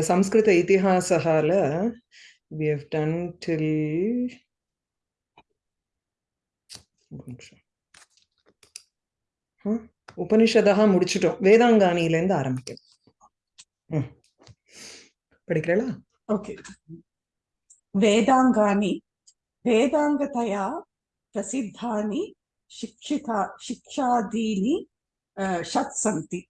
సంస్కృత ఇతిహాసాల we have done till உபனிஷதாக முடிச்சுட்டோம் வேதாங்கானியிலேருந்து ஆரம்பிக்கும் ம். படிக்கிறீங்களா? ஓகே வேதாங்கானி வேதாங்கதயா பிரசித்தானி சிக்ஷிதா சிக்ஷாதீனி ஷத் சந்தி.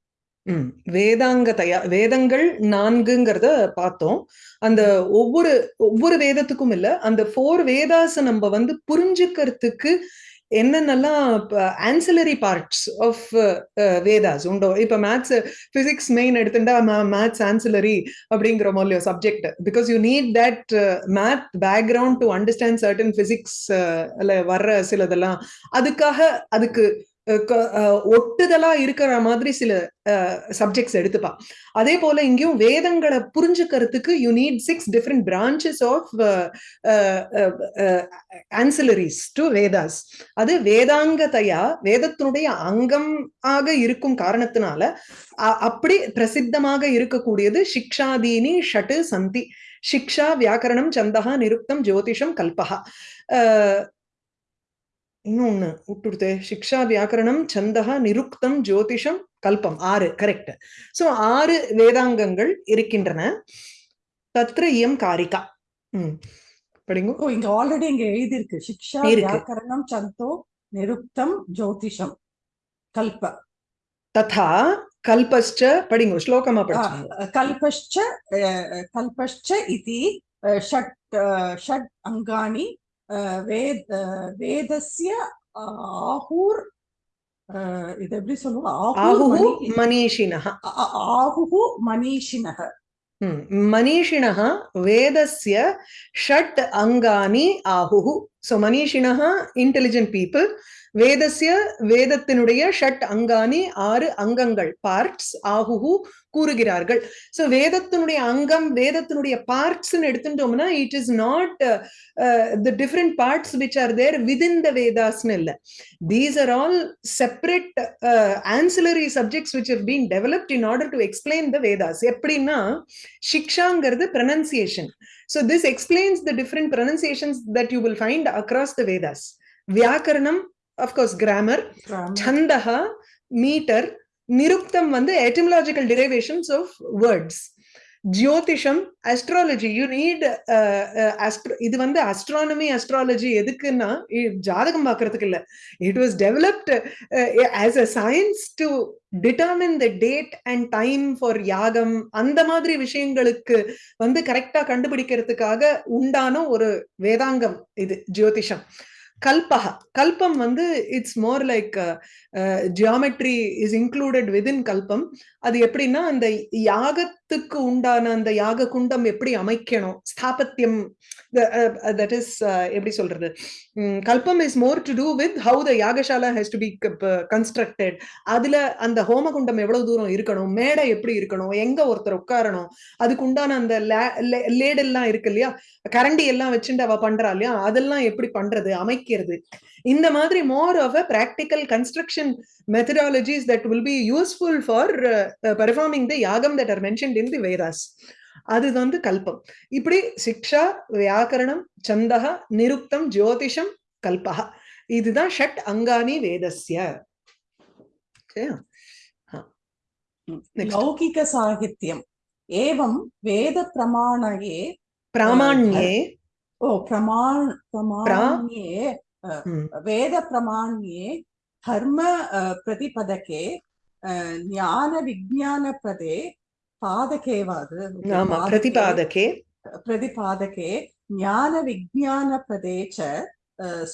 வேதாங்க தயா வேதங்கள் நான்குங்கிறத பார்த்தோம். அந்த ஒவ்வொரு ஒவ்வொரு வேதத்துக்கும் இல்ல அந்த ஃபோர் வேதாஸ் நம்ம வந்து புரிஞ்சுக்கிறதுக்கு என்னென்னலாம் ஆன்சிலரி பார்ட்ஸ் ஆஃப் வேதாஸ் உண்டோ? இப்போ மேத்ஸ் ஃபிசிக்ஸ் மெயின் எடுத்துட்டா மேத்ஸ் ஆன்சிலரி அப்படிங்கிற மாதிரியோ subject because you need that math background to understand certain physics வர்ற சிலதெல்லாம். அதுக்காக அதுக்கு ஒட்டுதலா இருக்கிற மாதிரி சில சப்ஜெக்ட்ஸ் எடுத்துப்பா அதே போல இங்கேயும் வேதங்களை புரிஞ்சுக்கிறதுக்கு you need six different branches of ancillaries to Vedas அது வேதாங்கதையா வேதத்தினுடைய அங்கம் ஆக இருக்கும் காரணத்தினால அப்படி பிரசித்தமாக இருக்கக்கூடியது சிக்ஷாதீனி ஷட்டு சந்தி. சிக்ஷா வியாக்கரணம் சந்தகா நிருக்தம் ஜோதிஷம் கல்பகா இன்னொன்னு விட்டுடுத்தே சிக்ஷா வியாக்கரணம் சந்தகா நிருக்தம் ஜோதிஷம் கல்பம். ஆறு கரெக்ட் சோ ஆறு வேதாங்கங்கள் இருக்கின்றன. தத்ர இயம் காரிகா. உம் படிங்க. இங்க ஆல்ரெடி இங்க எழுதியிருக்கு. சிக்ஷா வியாக்கரணம் சந்தோ நிருக்தம் ஜோதிஷம் கல்ப. ததா கல்பஸ்ச படிங்க ஸ்லோகமா படிச்சு கல்பஸ்ச கல்பஸ்ச இது ஷட் ஷட் அங்காணி வேத வேதஸ்ய ஆஹூர் இது எப்படி சொல்லுவோம் ஆஹுஹு மணீஷினஹ ஆஹுஹு மணீஷினஹ மணீஷிணः वेदस्य षट् अङ्गानि आहुः सो मनीषिणः इण्टेलिजेण्ट् पीपल् வேதசிய வேதத்தினுடைய ஷட் அங்காணி ஆறு அங்கங்கள் பார்ட்ஸ் ஆகுஹு கூறுகிறார்கள். ஸோ வேதத்தினுடைய அங்கம் வேதத்தினுடைய பார்ட்ஸ்ன்னு எடுத்துட்டோம்னா it is not the different parts which are there within the வேதாஸ்னு இல்லை. These are all separate ancillary subjects which have been developed in order to explain the Vedas எப்படின்னா சிக்ஷாங்கிறது pronunciation so this explains the different pronunciations that you will find across the Vedas வியாக்கரணம் of course grammar. சந்தஹா metre நிருக்தம் வந்து etymological derivations of words. ஜோதிஷம் astrology you need இது வந்து astronomy astrology எதுக்குன்னா ஜாதகம் பார்க்கறதுக்கு இல்ல. It was developed as a science to determine the date and time for யாகம். அந்த மாதிரி விஷயங்களுக்கு வந்து கரெக்டா கண்டுபிடிக்கிறதுக்காக உண்டான ஒரு வேதாங்கம் இது ஜோதிஷம். கல்பக கல்பம் வந்து it's more like geometry is included within கல்பம். அது எப்படின்னா அந்த யாகத்துக்கு உண்டான அந்த யாக குண்டம் எப்படி அமைக்கணும்? ஸ்தாபத்தியம் தட் இஸ் uh, uh, எப்படி சொல்றது? உம், கல்பம் is more to do with how the yagashala has to be constructed அதுல அந்த ஹோமகுண்டம் எவ்வளவு தூரம் இருக்கணும்? மேடை எப்படி இருக்கணும்? எங்க ஒருத்தர் உட்காரணும்? அதுக்கு உண்டான அந்த லேடெல்லாம் இருக்கு இல்லையா? கரண்டி எல்லாம் வச்சுட்டு அவ பண்றா இல்லையா? அதெல்லாம் எப்படி பண்றது? அமைக்க வைக்கிறது. இந்த மாதிரி more of a practical construction methodologies that will be useful for performing the yagam that are mentioned in the Vedas அது வந்து கல்பம். இப்படி சிக்ஷா வியாக்கரணம் சந்தகா நிருக்தம் ஜோதிஷம் கல்பகா இதுதான் ஷட் அங்கானி வேதஸ்ய. லௌகிக சாகித்யம். ஏவம் வேத பிரமாணயே. பிராமாண்யே. ओ प्रमाण प्रमाण्ये हम्म। वेद प्रमाण्ये धर्म प्रतिपदके ज्ञान विज्ञान ज्ञानविज्ञानप्रदे पादके वाद् प्रतिपादके। प्रतिपादके ज्ञान विज्ञान ज्ञानविज्ञानप्रदे च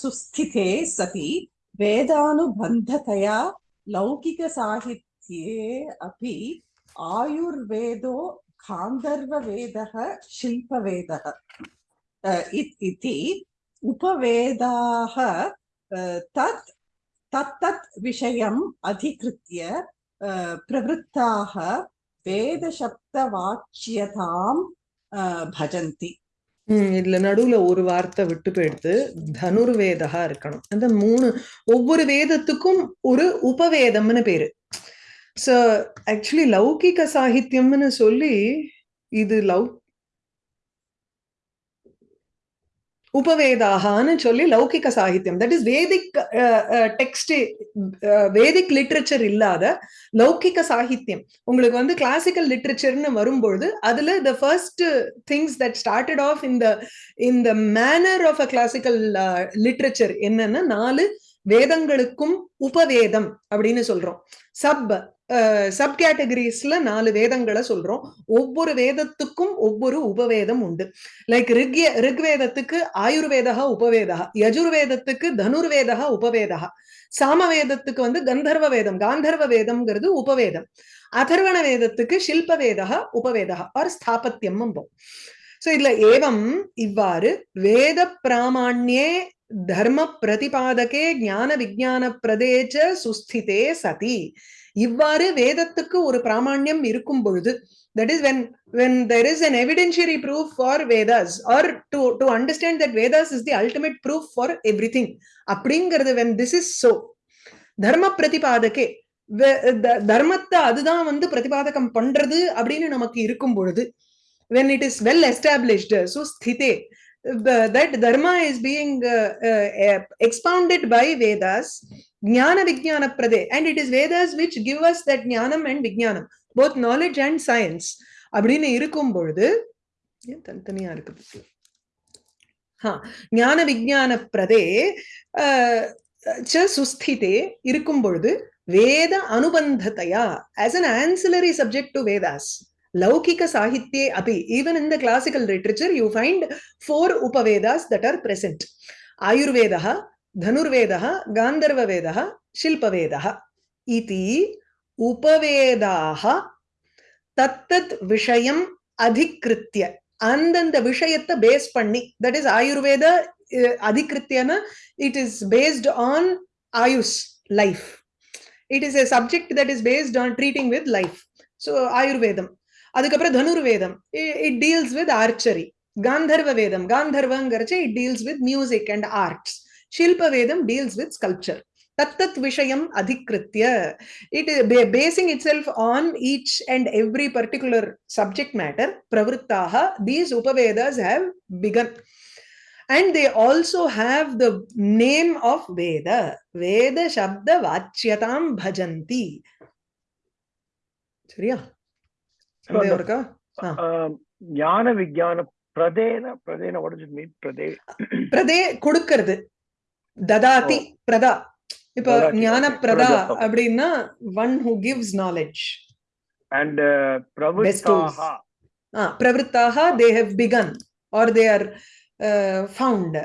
सुस्थिते सति वेदानुबन्धतया लौकिकसाहित्ये अपि आयुर्वेदो गान्धर्ववेदः शिल्पवेदः। इत्- इति उपवेदाः अ, तत् तत्तत् विषयम् अधिकृत्य अ, प्रवृत्ताः वेदशब्दवाच्यताम् अ, भजन्ति ம், இதுல நடுவுல ஒரு வார்த்தை விட்டு போயிடுத்து தனுர்வேதா இருக்கணும் அந்த மூணு ஒவ்வொரு வேதத்துக்கும் ஒரு உபவேதம்னு பேரு சோ ஆக்சுவலி லௌகிக சாகித்யம்னு சொல்லி இது லவ் உபவேதாகான்னு சொல்லி லௌகிக சாகித்யம் that is Vedic text Vedic literature இல்லாத லௌகிக சாகித்யம். உங்களுக்கு வந்து கிளாசிக்கல் லிட்ரேச்சர்னு வரும்பொழுது அதுல the first things that started off இந்த இந்த manner of a classical literature என்னன்னா நாலு வேதங்களுக்கும் உபவேதம் அப்படின்னு சொல்றோம். சப் சப் கேட்டகரிஸ்ல நாலு வேதங்களை சொல்றோம். ஒவ்வொரு வேதத்துக்கும் ஒவ்வொரு உபவேதம் உண்டு. லைக் ரிக்ய ரிக்வேதத்துக்கு ஆயுர்வேதா உபவேதா யஜுர்வேதத்துக்கு தனுர்வேதா உபவேதா சாமவேதத்துக்கு வந்து கந்தர்வ வேதம் காந்தர்வ வேதம்ங்கிறது உபவேதம். அதர்வண வேதத்துக்கு சில்ப வேதா உபவேதா ஆர் ஸ்தாபத்தியம் சோ இதுல ஏவம் இவ்வாறு வேத பிராமாண்யே தர்ம பிரதிபாதகே ஞான விஜான பிரதேச்ச சுஸ்திதே சதி இவ்வாறு வேதத்துக்கு ஒரு பிராமணியம் இருக்கும் பொழுது that is when when there is an evidentiary proof for Vedas or to to understand that Vedas is the ultimate proof for everything அப்படிங்கிறது வென் திஸ் இஸ் சோ தர்ம பிரதிபாதகே தர்மத்தை அதுதான் வந்து பிரதிபாதகம் பண்றது அப்படின்னு நமக்கு இருக்கும் பொழுது when it is well established so that dharma is being uh, uh, expounded by vedas jnana vijnana prade and it is vedas which give us that jnanam and vijnanam both knowledge and science அப்படின்னு இருக்கும் பொழுது ஏன் தனித்தனியா இருக்கு ஞான விஜான பிரதே சுஸ்திதே இருக்கும் பொழுது வேத அனுபந்தத்தையா as an ancillary subject to Vedas லௌகிக சாகித்யே அபி even in the classical literature you find four upavedas that are present Ayurveda धनुर्वेदः गान्धर्ववेदः शिल्पवेदः इति उपवेदाः தத்தத் விஷயம் அதிகிருத்திய அந்தந்த விஷயத்தை பேஸ் பண்ணி தட் இஸ் ஆயுர்வேத அதிகிருத்தியன it is based on ayush life it is a subject that is based on treating with life so ஆயுர்வேதம் அதுக்கப்புறம் தனுர்வேதம் இட் டீல்ஸ் வித் ஆர்ச்சரி காந்தர்வ வேதம் காந்தர்வங்கிறச்சு it deals with music and arts ஷில்ப வேதம் deals with sculpture தத்தத் விஷயம் அதிகிருத்திய it basing itself on each and every particular subject matter பிரவருத்தாக these Upavedas have begun and they also have the name of Veda. Veda Shabda Vachyatam Bhajanti. சரியா ஞான விஞ்ஞான பிரதேன பிரதேன what is mean பிரதே பிரதே கொடுக்கிறது. ததாதி பிரதா. இப்ப ஞான பிரதா அப்படின்னா one who gives knowledge and பிரவிருத்தாக பிரவிருத்தாக they have begun are they are found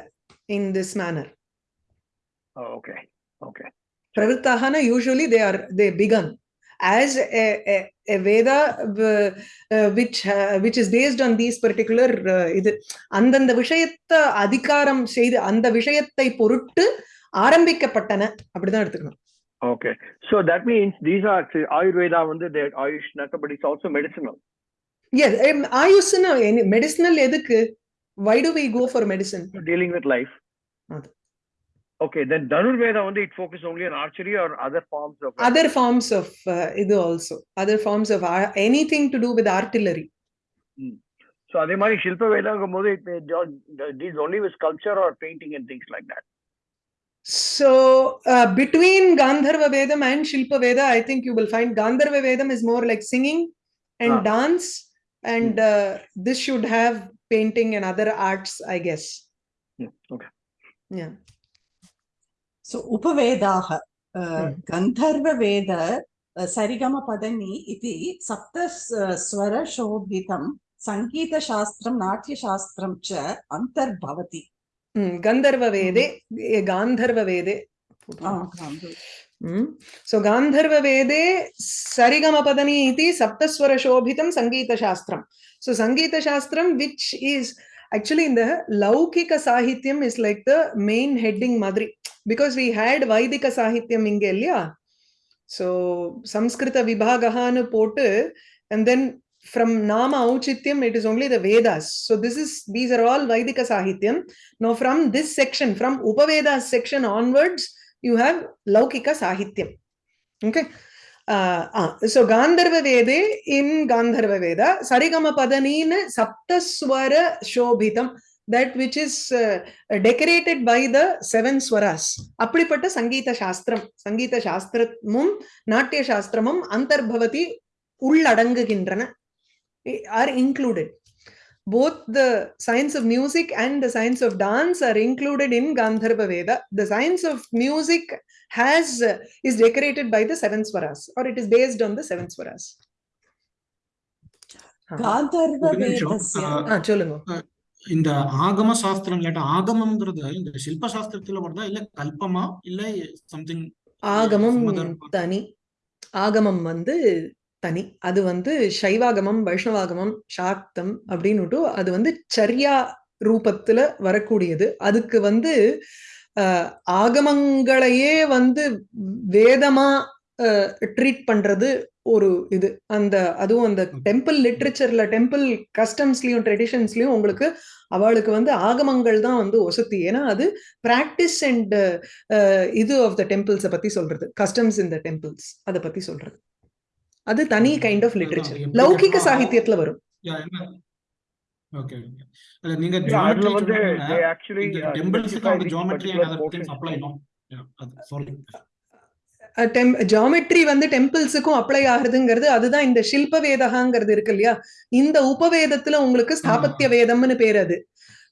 in this manner okay okay பிரவிருத்தாகனா usually they are they begun as a, Veda uh, uh, which uh, which is based on these particular இது அந்தந்த விஷயத்தை அதிகாரம் செய்து அந்த விஷயத்தை பொருட்டு ஆரம்பிக்கப்பட்டன. அப்படிதான் எடுத்துக்கணும். Okay so that means these are Ayurveda வந்து ayush but it's also medicinal yes ஆயுஷ்னா medicinal எதுக்கு? Why do we go for medicine dealing with life Okay, then Dhanurveda only it focuses only on archery or other forms of other forms of uh, idu also other forms of uh, anything to do with artillery. Hmm. So அதே மாதிரி Shilpa Veda போது it deals only with sculpture or painting and things like that. So uh, between Gandharva Vedam and Shilpa Veda, I think you will find Gandharva Vedam is more like singing and ah. dance, and uh, this should have painting and other arts, I guess. Hmm. Okay. Yeah. So Upavedaha, uh, hmm. Gandharva Veda, uh, Sarigama Padani iti Sapta uh, Swara Shobhitam Sankita Shastram Natya Shastram cha Antarbhavati. Hmm. Gandharva Vede, hmm. Gandharva Vede. Ah, Gandharva. So गान्धर्ववेदे सरिगमपदनी इति सप्तस्वरशोभितं सङ्गीतशास्त्रं so सङ्गीतशास्त्रं which is actually in the laukika sahityam is like the main heading madri because we had vaidika sahityam inge illaya so samskrita vibhagahanu potu and then from nama auchityam it is only the vedas so this is these are all vaidika sahityam now from this section from upavedas section onwards you have laukika sahityam okay so gandharva vede in gandharva veda sarigama padanina saptaswara shobhitam that which is uh, decorated by the seven swaras அப்படிப்பட்ட சங்கீத சாஸ்திரம் சங்கீத சாஸ்திரமும் நாட்டிய சாஸ்திரமும் அந்தர்பவதி உள்ளடங்குகின்றன are included both the science of music and the science of dance are included in gandharva veda the science of music has uh, is decorated by the seven swaras or it is based on the seven swaras சொல்லுங்க இந்த ஆகம சாஸ்திரம் இல்லாட்ட ஆகமம்ங்கிறது இந்த சில்ப சாஸ்திரத்துல வருதா இல்ல கல்பமா இல்ல சம்திங் ஆகமம்? தனி ஆகமம் வந்து தனி. அது வந்து சைவாகமம் வைஷ்ணவாகமம் சாக்தம் அப்படின்னுட்டு அது வந்து சரியா ரூபத்துல வரக்கூடியது. அதுக்கு வந்து ஆகமங்களையே வந்து வேதமா ட்ரீட் பண்றது ஒரு இது. அந்த அதுவும் அந்த டெம்பிள் லிட்ரேச்சர்ல டெம்பிள் கஸ்டம்ஸ்லயும் ட்ரெடிஷன்ஸ்லயும் உங்களுக்கு அவளுக்கு வந்து ஆகமங்கள் தான் வந்து ஒசத்தி. ஏன்னா அது பிராக்டிஸ் அண்ட் இது ஆஃப் த டெம்பிள்ஸை பத்தி சொல்றது. கஸ்டம்ஸ் இன் த டெம்பிள்ஸ் அதை பத்தி சொல்றது. அது தனி கைண்ட் ஆஃப் எப்படி லௌகிக? சாகித்யத்துல வரும். Okay okay. இல்ல நீங்க Yeah, அதுல ஜியோமெட்ரி வந்து சொன்னீங்க they actually இந்த டெம்பிள்ஸ்க்கு specify அந்த which geometry particular and other portions things apply no sorry geometry வந்து டெம்பிள்ஸுக்கும் அப்ளை ஆகுதுங்கிறது அதுதான் இந்த சில்ப வேதகாங்கிறது இருக்கு இல்லையா? இந்த உபவேதத்துல உங்களுக்கு ஸ்தாபத்திய வேதம்னு பேர் அது.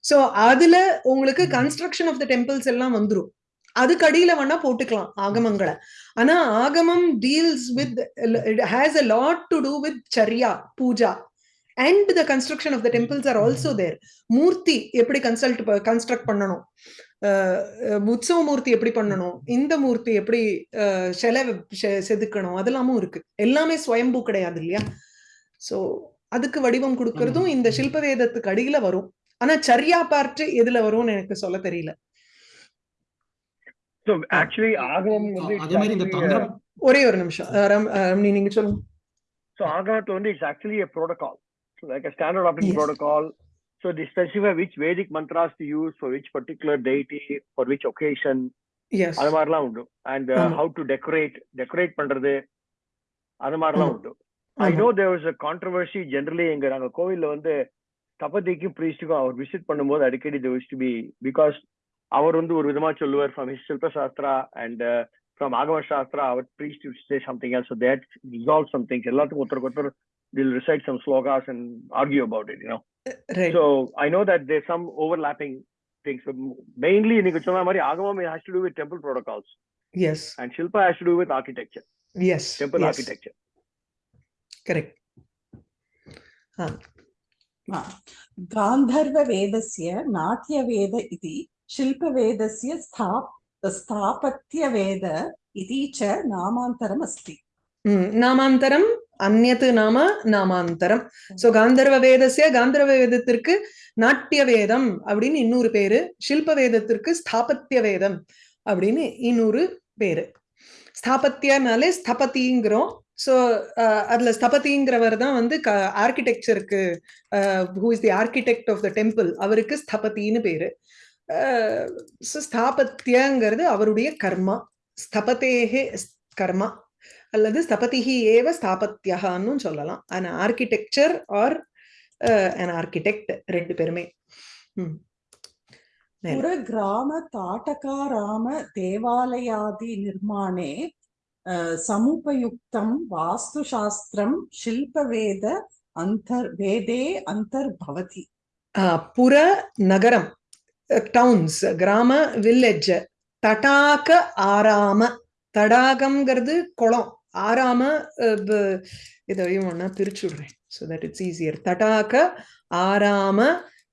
சோ அதுல உங்களுக்கு. கன்ஸ்ட்ரக்ஷன் ஆஃப் த டெம்பிள்ஸ் எல்லாம் வந்துரும். அதுக்கு அடியில வேணா போட்டுக்கலாம் ஆகமங்களை. ஆனா ஆகமம் deals with has a lot to do with சரியா puja. And the construction of the temples are also there மூர்த்தி எப்படி கன்சல்ட் கன்ஸ்ட்ரக்ட் பண்ணணும்? உற்சவ மூர்த்தி எப்படி பண்ணணும்? இந்த மூர்த்தி எப்படி சிலை செதுக்கணும்? அதெல்லாமும் இருக்கு. எல்லாமே ஸ்வயம்பூ கிடையாது இல்லையா? சோ அதுக்கு வடிவம் கொடுக்கறதும். இந்த சில்ப வேதத்துக்கு அடியில வரும். ஆனா சரியா பார்ட் எதுல வரும்னு எனக்கு சொல்ல தெரியல. So actually, ஆகமம் வந்து ஒரே ஒரு நிமிஷம் ரம்னி நீங்க சொல்லுங்க only is actually a protocol. So like a standard operating Yes. protocol. So they specify which Vedic mantras to use for which particular deity, for which occasion. அது மாதிரிலாம் உண்டு and. How to decorate decorate பண்றது அது மாதிரிலாம். உண்டு I know there was a controversy generally எங்க நாங்க கோவில்ல வந்து தபதிக்கும் பிரீஸ்டுக்கும் அவர் விசிட் பண்ணும்போது அடிக்கடி தேர் டு பி பிகாஸ் அவர் வந்து ஒரு விதமா சொல்லுவார் from his Shilpa Shastra and from Agama Shastra our priest to say something else so that resolve something எல்லாத்துக்கும் ஒருத்தருக்கு ஒருத்தர் will recite some shlokas and argue about it you know right So I know that there's some overlapping things. But mainly, நீங்க சொன்ன மாதிரி ஆகமம் has to do with temple protocols, yes and Shilpa has to do with architecture, yes temple yes architecture. Correct हा। गान्धर्ववेदस्य नाट्यवेद इति शिल्पवेदस्य स्थाप स्थापत्यवेद इति च नामान्तरमस्ति ம், நாமாந்தரம் அந்நத்து நாம நாமாந்தரம் சோ காந்தர்வ வேதஸ்ய காந்தர்வ வேதத்திற்கு நாட்டிய வேதம் அப்படின்னு இன்னொரு பேரு சில்ப வேதத்திற்கு ஸ்தாபத்திய வேதம் அப்படின்னு இன்னொரு பேரு ஸ்தாபத்தியனாலே ஸ்தபதிங்கிறோம் ஸோ அதுல ஸ்தபதிங்கிறவர் தான் வந்து ஆர்கிடெக்சருக்கு who is the architect of the temple அவருக்கு ஸ்தபதின்னு பேரு ஸோ ஸ்தாபத்தியங்கிறது அவருடைய கர்மா. ஸ்தபத்தேகே கர்மா அல்லது ஸ்தபதிஹி ஏவ ஸ்தாபத்தியான்னு சொல்லலாம். An architecture or an architect ரெண்டு பேருமே. புற கிராம தாட்டகாராம தேவாலயாதி நிர்மாணே சமுபயுக்தம் வாஸ்து சாஸ்திரம் சில்பவேத அந்தர் வேதே அந்தர்பவதி. புற நகரம் டவுன்ஸ் கிராம வில்லேஜ் தடாக ஆராம தடாகம்ங்கிறது குளம். ஆராம இதையும் ஒன்னா பிரிச்சு விடுறேன். ஸோ தட் இட்ஸ் ஈஸியர் தடாக ஆராம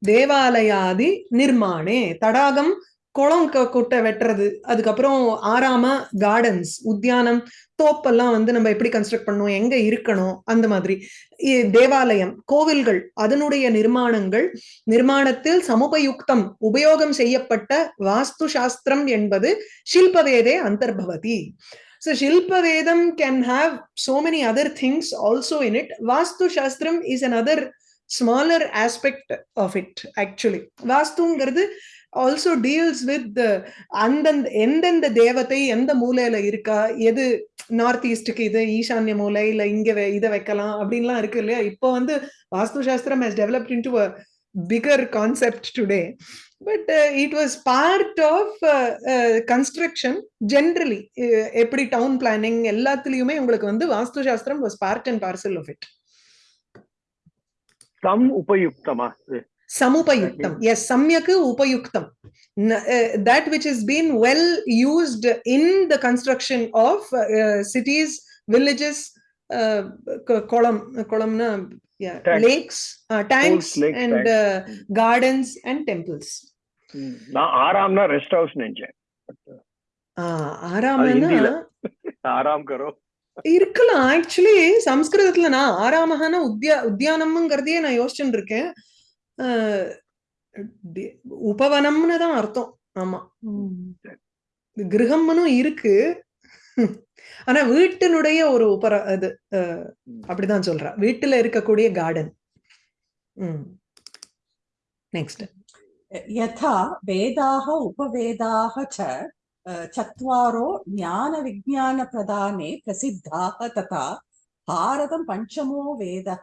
தேவாலயாதி நிர்மாணே. தடாகம் குளம் க- குட்டை வெட்டுறது அதுக்கப்புறம் ஆறாம கார்டன்ஸ் உத்தியானம் தோப்பெல்லாம் வந்து நம்ம எப்படி கன்ஸ்ட்ரக்ட் பண்ணணும் எங்க இருக்கணும் அந்த மாதிரி. தேவாலயம் கோவில்கள் அதனுடைய நிர்மாணங்கள் நிர்மாணத்தில் சமுபயுக்தம் உபயோகம் செய்யப்பட்ட வாஸ்து சாஸ்திரம் என்பது ஷில்பவேதே அந்தர்பவதி. So can can have so many other things also in it. Vastu Shastram is another smaller aspect of it actually வாஸ்துங்கிறது also deals with அந்தந்த எந்தெந்த தேவத்தை எந்த மூலையில இருக்கா? எது நார்த் ஈஸ்டுக்கு இது ஈசான்ய மூலை இல்ல இங்க இதை வைக்கலாம் அப்படின்லாம் இருக்கு இல்லையா? இப்போ வந்து வாஸ்து சாஸ்திரம் has developed into bigger concept today but it was part of construction generally எப்படி டவுன் பிளானிங் எல்லாத்துலயுமே உங்களுக்கு வந்து வாஸ்து சாஸ்திரம் was part and parcel of it some உபயுக்தமா சமுபயுக்தம் எஸ் சம்யக்கு உபயுக்தம் that which has been well used in the construction of uh, cities villages uh, ko- kolam kolamna yeah Tanks. lakes uh, tanks Pools, lakes, and tanks. uh, gardens and temples நான் ஆறாம்னா rest house நினைச்சேன் ஹிந்தில. ஆறாம் கரோ இருக்கலாம் actually சம்ஸ்கிருதத்துல நான் ஆறாமகான உத்யா உத்தியானம்ங்கிறதையே நான் யோசிச்சுட்டு இருக்கேன் உபவனம்னு தான் அர்த்தம். ஆமா. கிரகம்னு இருக்கு. ஆனா வீட்டினுடைய ஒரு உபர அது அப்படிதான் சொல்றா. வீட்டுல இருக்கக்கூடிய கார்டன் நெக்ஸ்ட் யதா வேதாக உபவேதாக ச சத்வாரோ ஞான விஜான பிரதானே பிரசித்தாக ததா. பாரதம் பஞ்சமோ வேதக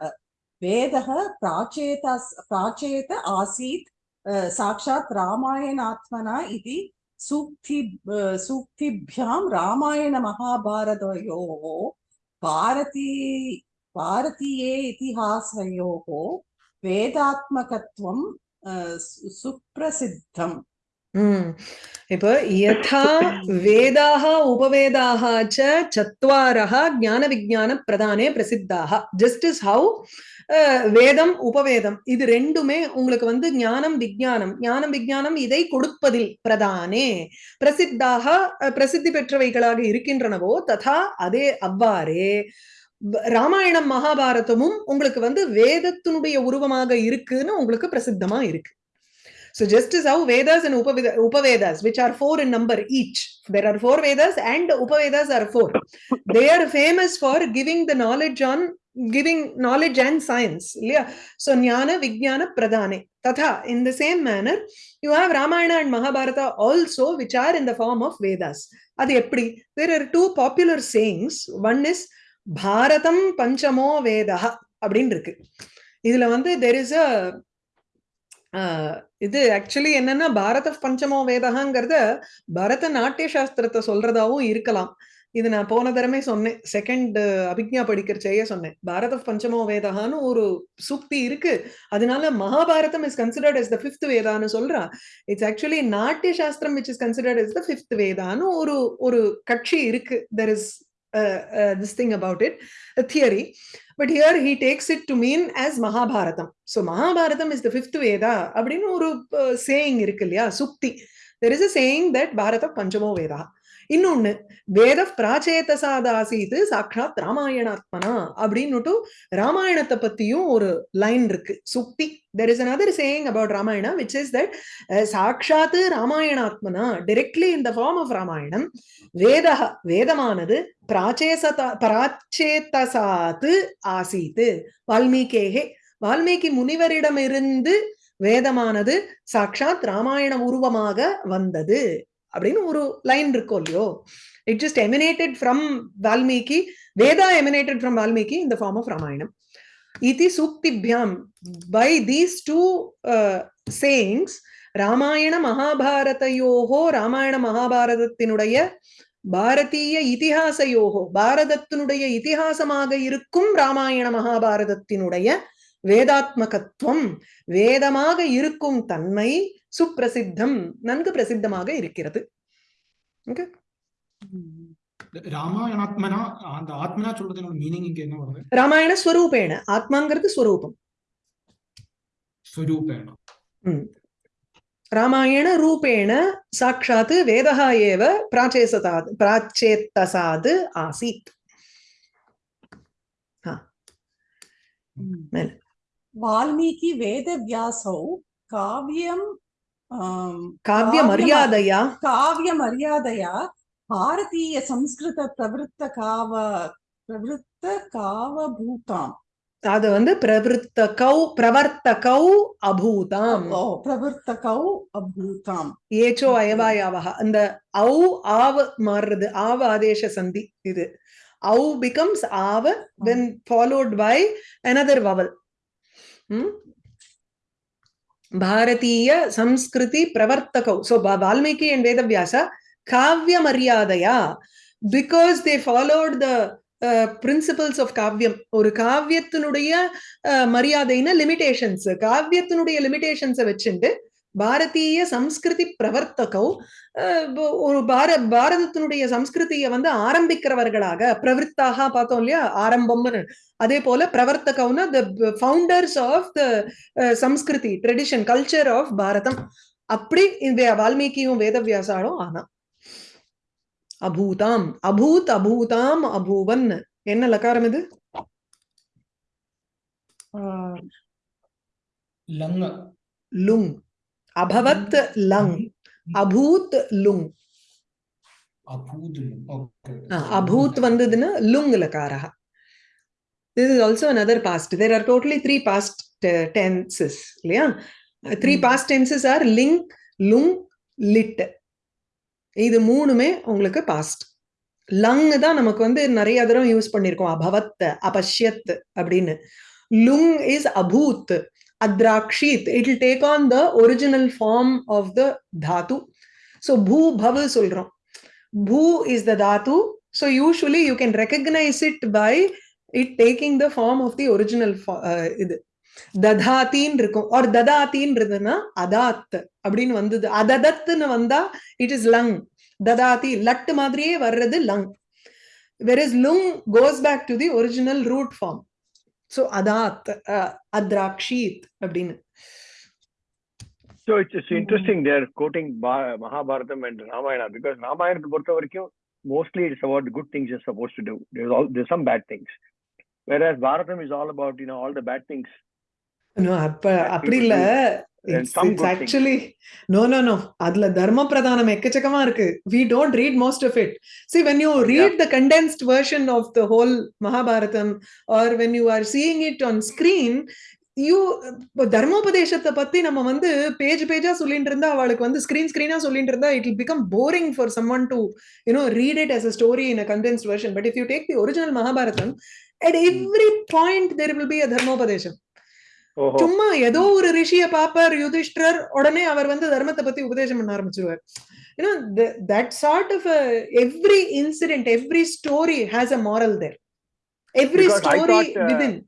वेद प्राचेत प्राचेत आसी साक्षा रामायणात्मना सूक्ति सूक्तिभ्यां महाभारत भारती, भारतीय इतिहास वेदात्मक सुप्रसिद्ध हम्म। इप यथा वेदाः, उपवेदाः च चत्वारः ज्ञानविज्ञानप्रदाने प्रसिद्धाः। जस्ट् इस् हौ வேதம் உபவேதம் இது ரெண்டுமே உங்களுக்கு வந்து ஞானம் விஜானம் ஞானம் விஜானம் இதை கொடுப்பதில் பிரதானே. பிரசித்தாக பிரசித்தி பெற்றவைகளாக இருக்கின்றனவோ ததா அதே அவ்வாறே. ராமாயணம் மகாபாரதமும் உங்களுக்கு வந்து வேதத்தினுடைய உருவமாக இருக்குன்னு உங்களுக்கு பிரசித்தமா இருக்கு. So just as how Vedas and Upaveda, Upavedas, which are four in number each, there are four Vedas and Upavedas are four. they are famous for giving the knowledge on giving knowledge and science. Yeah. So Jnana, Vijnana, Pradhane. Tatha, in the same manner, you have Ramayana and Mahabharata also, which are in the form of Vedas. அது எப்படி there are two popular sayings one is பாரதம் பஞ்சமோ வேதா அப்படின்னு இருக்கு இதுல வந்து there is a இது actually என்னன்னா பாரத பஞ்சமோ வேதகாங்கிறத பரத நாட்டிய சாஸ்திரத்தை சொல்றதாவும் இருக்கலாம் இது நான் போன தரமே சொன்னேன். செகண்ட் அபிக்ஞா படிக்கிறச்சேயே சொன்னேன். பாரத பஞ்சமோ வேதகான்னு ஒரு சுக்தி இருக்கு. அதனால Mahabharatam is considered as the fifth வேதான்னு சொல்றா. It's actually Natya Shastram which is considered as the fifth வேதான்னு ஒரு ஒரு கட்சி இருக்கு. There is this thing about it theory but here he takes it to mean as Mahabharatam. So Mahabharatam is the fifth Veda அப்படின்னு ஒரு saying இருக்கு இல்லையா? சுக்தி. There is a saying that பாரத பஞ்சமோ வேதா. இன்னொன்னு வேத பிராச்சேதசாதாசீது சாட்சாத் ராமாயணாத்மனா அப்படின்னுட்டு ராமாயணத்தை பத்தியும் ஒரு லைன் இருக்கு. சுக்தி there is another saying about Ramayana which is that சாட்சாத்து ராமாயணாத்மனா directly in the form of Ramayanam வேத வேதமானது பிராச்சேசதா பிராச்சேதசாத்து ஆசீத்து வால்மீகேகே வால்மீகி முனிவரிடமிருந்து வேதமானது சாட்சாத் ராமாயண உருவமாக வந்தது. அப்படின்னு ஒரு லைன் இருக்கும் இல்லையோ? It just emanated from Valmiki Veda emanated from Valmiki இந்த ஃபார்ம் ஆஃப் ராமாயணம் இதி சூக்திபியாம் by these two sayings Ramayana மகாபாரதையோகோ ராமாயண மகாபாரதத்தினுடைய பாரதிய இதிகாசயோகோ பாரதத்தினுடைய இதிகாசமாக இருக்கும் ராமாயண மகாபாரதத்தினுடைய வேதாத்மகத்துவம் வேதமாக இருக்கும் தன்மை சுப்பிரசித்தம் நன்கு பிரசித்தமாக இருக்கிறது ஓகே ராமாயணாத்மனா அந்த ஆத்மனா சொல்றதுனோட மீனிங் இங்க என்ன வருது ராமாயண ஸ்வரூபேண ஆத்மாங்கிறது ஸ்வரூபம் ஸ்வரூபேண ம். ராமாயண ரூபேண சாட்சாத் வேதா ஏவ பிராச்சேசதாத் பிராச்சேத்தசாத் ஆசீத் மேல. वाल्मीकि वेदव्यासौ काव्यं காவிய மரியாதையா? காவிய மரியாதையா? பாரதீய சம்ஸ்கிருத பிரவருத்த காவ பிரவருத்த காவபூதாம். அது வந்து பிரவருத்த கௌ பிரவர்த்த கௌ அபூதாம். ஓ பிரவர்த்த கௌ அபூதாம். ஏச்சோ அயவாயாவக அந்த ஔ ஆவ மாறுறது. ஆவ ஆதேச சந்தி இது. ஔ பிகம்ஸ் ஆவ then followed by another vowel Bharatiya சம்ஸ்கிருதி பிரவர்த்தகௌ. So Ba- Valmiki and Vedavyasa காவிய மரியாதையா because they followed the uh, principles of காவியம். ஒரு காவியத்தினுடைய uh, மரியாதைன லிமிடேஷன்ஸ் காவியத்தினுடைய லிமிடேஷன்ஸை வச்சுண்டு பாரதீய சம்ஸ்கிருதி பிரவர்த்தகௌ ஒரு பார பாரதத்தினுடைய சம்ஸ்கிருதியை வந்து ஆரம்பிக்கிறவர்களாக பிரவருத்தாக பார்த்தோம் இல்லையா? ஆரம்பம்னு. அதே போல பிரவர்த்தகவுனா the founders of the samskriti tradition culture of Bharatam. அப்படி இந்த வால்மீகியும் வேதவியாசாலும் ஆனா அபூதாம் அபூத் அபூதாம் அபூவன். என்ன லகாரம் இது? ஆஹ், லங். லுங் அபவத் லங் அபூத் லுங் அபூத் ஓகே ஆ, அபூத் வந்ததுன்னா லுங் லகாரா this is also another past. There are totally three past uh, tenses இல்லையா? Three Mm. past tenses are லிங் லுங் லிட். இது மூணுமே உங்களுக்கு பாஸ்ட் லங் தான் நமக்கு வந்து நிறைய தடவை யூஸ் பண்ணிருக்கோம் அபவத் அபஷ்யத் அப்படின்னு. லுங் இஸ் அபூத். Adrakshit. It will take on the original form of the Tattva so பூ பவ் சொல்றோம். பூ is the Tattva so usually you can recognise it by it taking the form of the original இது. ததாத்தின்னு இருக்கும் ஒரு ததாத்தின்றதுன்னா அதாத் அப்படின்னு வந்தது. அததத்துன்னு வந்தா இட் இஸ் லங் ததாதி லட்டு மாதிரியே வர்றது லங் where is லுங் goes back to the original root form so அதாத் அத்ராக்ஷீத் அப்படின்னு So it's, it's interesting they're quoting Ba- Mahabharatam and Ramayana because Ramayana பொறுத்த வரைக்கும் mostly it's about the good things you're supposed to do. There's all there's some bad things. Whereas Bharatam is all about you know all the bad things. No, அப்ப அப்படி இல்ல actually no no no அதுல தர்ம பிரதானம் எக்கச்சக்கமா இருக்கு. We don't read most of it see when you read the condensed version of the whole Mahabharatam or when you are seeing it on screen you தர்மோபதேசத்தை பத்தி நம்ம வந்து பேஜ் பேஜா சொல்லிட்டு இருந்தா அவளுக்கு வந்து ஸ்கிரீன் ஸ்கிரீனா சொல்லிட்டு இருந்தா it will become boring for someone to you know read it as a story in a condensed version. But if you take the original mahabharatam at every point there will be a dharmopadesham Oh, சும்மா ஏதோ ஒரு ரிஷிய பாப்பார் யுதிஷ்டர் உடனே அவர் வந்து தர்மத்தை பத்தி உபதேசம் பண்ண ஆரம்பிச்சிருவார். You know that sort of every incident every story has a moral there every story within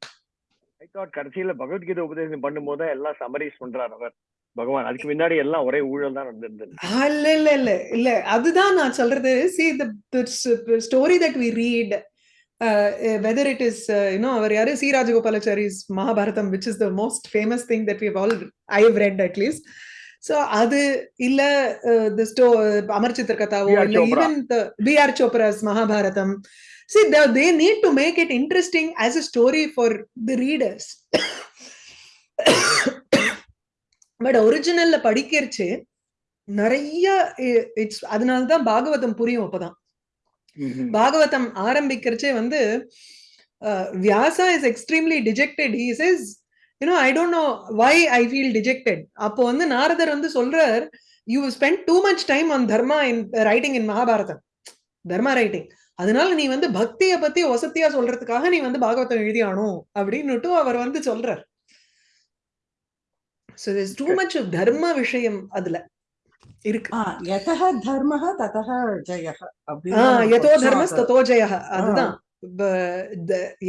கடைசியில பகவத்கீதை உபதேசம் பண்ணும்போது எல்லாம் சமரைஸ் பண்றார் அவர். பகவான் அதுக்கு முன்னாடி எல்லாம் ஒரே ஊழல் தான் நடந்திருந்தது. இல்ல இல்ல இல்ல இல்ல. அதுதான் நான் சொல்றது. See the story that we read whether it is you know அவர் யாரு C Rajagopalachari's Mahabharatam which is the most famous thing that we all I have read at least so அது இல்ல த ஸ்டோ அமர் சித்திர கதாவோ B.R. இல்ல. Even B R Chopra's Mahabharatam see they need to make it interesting as a story for the readers but ஒரிஜினல்ல படிக்கிறச்சு நிறைய it's அதனாலதான் பாகவதம் புரியும் அப்பதான் பாகவதம் ஆரம்பிக்கிறச்சே வந்து Vyasa is extremely dejected he is you know I don't know why I feel dejected அப்போ வந்து நாரதர் வந்து சொல்றார் you spend too much time on dharma in writing in Mahabharatam dharma writing அதனால நீ வந்து பக்தியை பத்தி வசதியா சொல்றதுக்காக நீ வந்து பாகவதம் எழுதியானும் அப்படின்னுட்டு அவர் வந்து சொல்றார். ஸோ திஸ் டூ மச் தர்ம விஷயம் அதுல. எதோ தர்மஸ் தத்தோ ஜெய அதுதான்.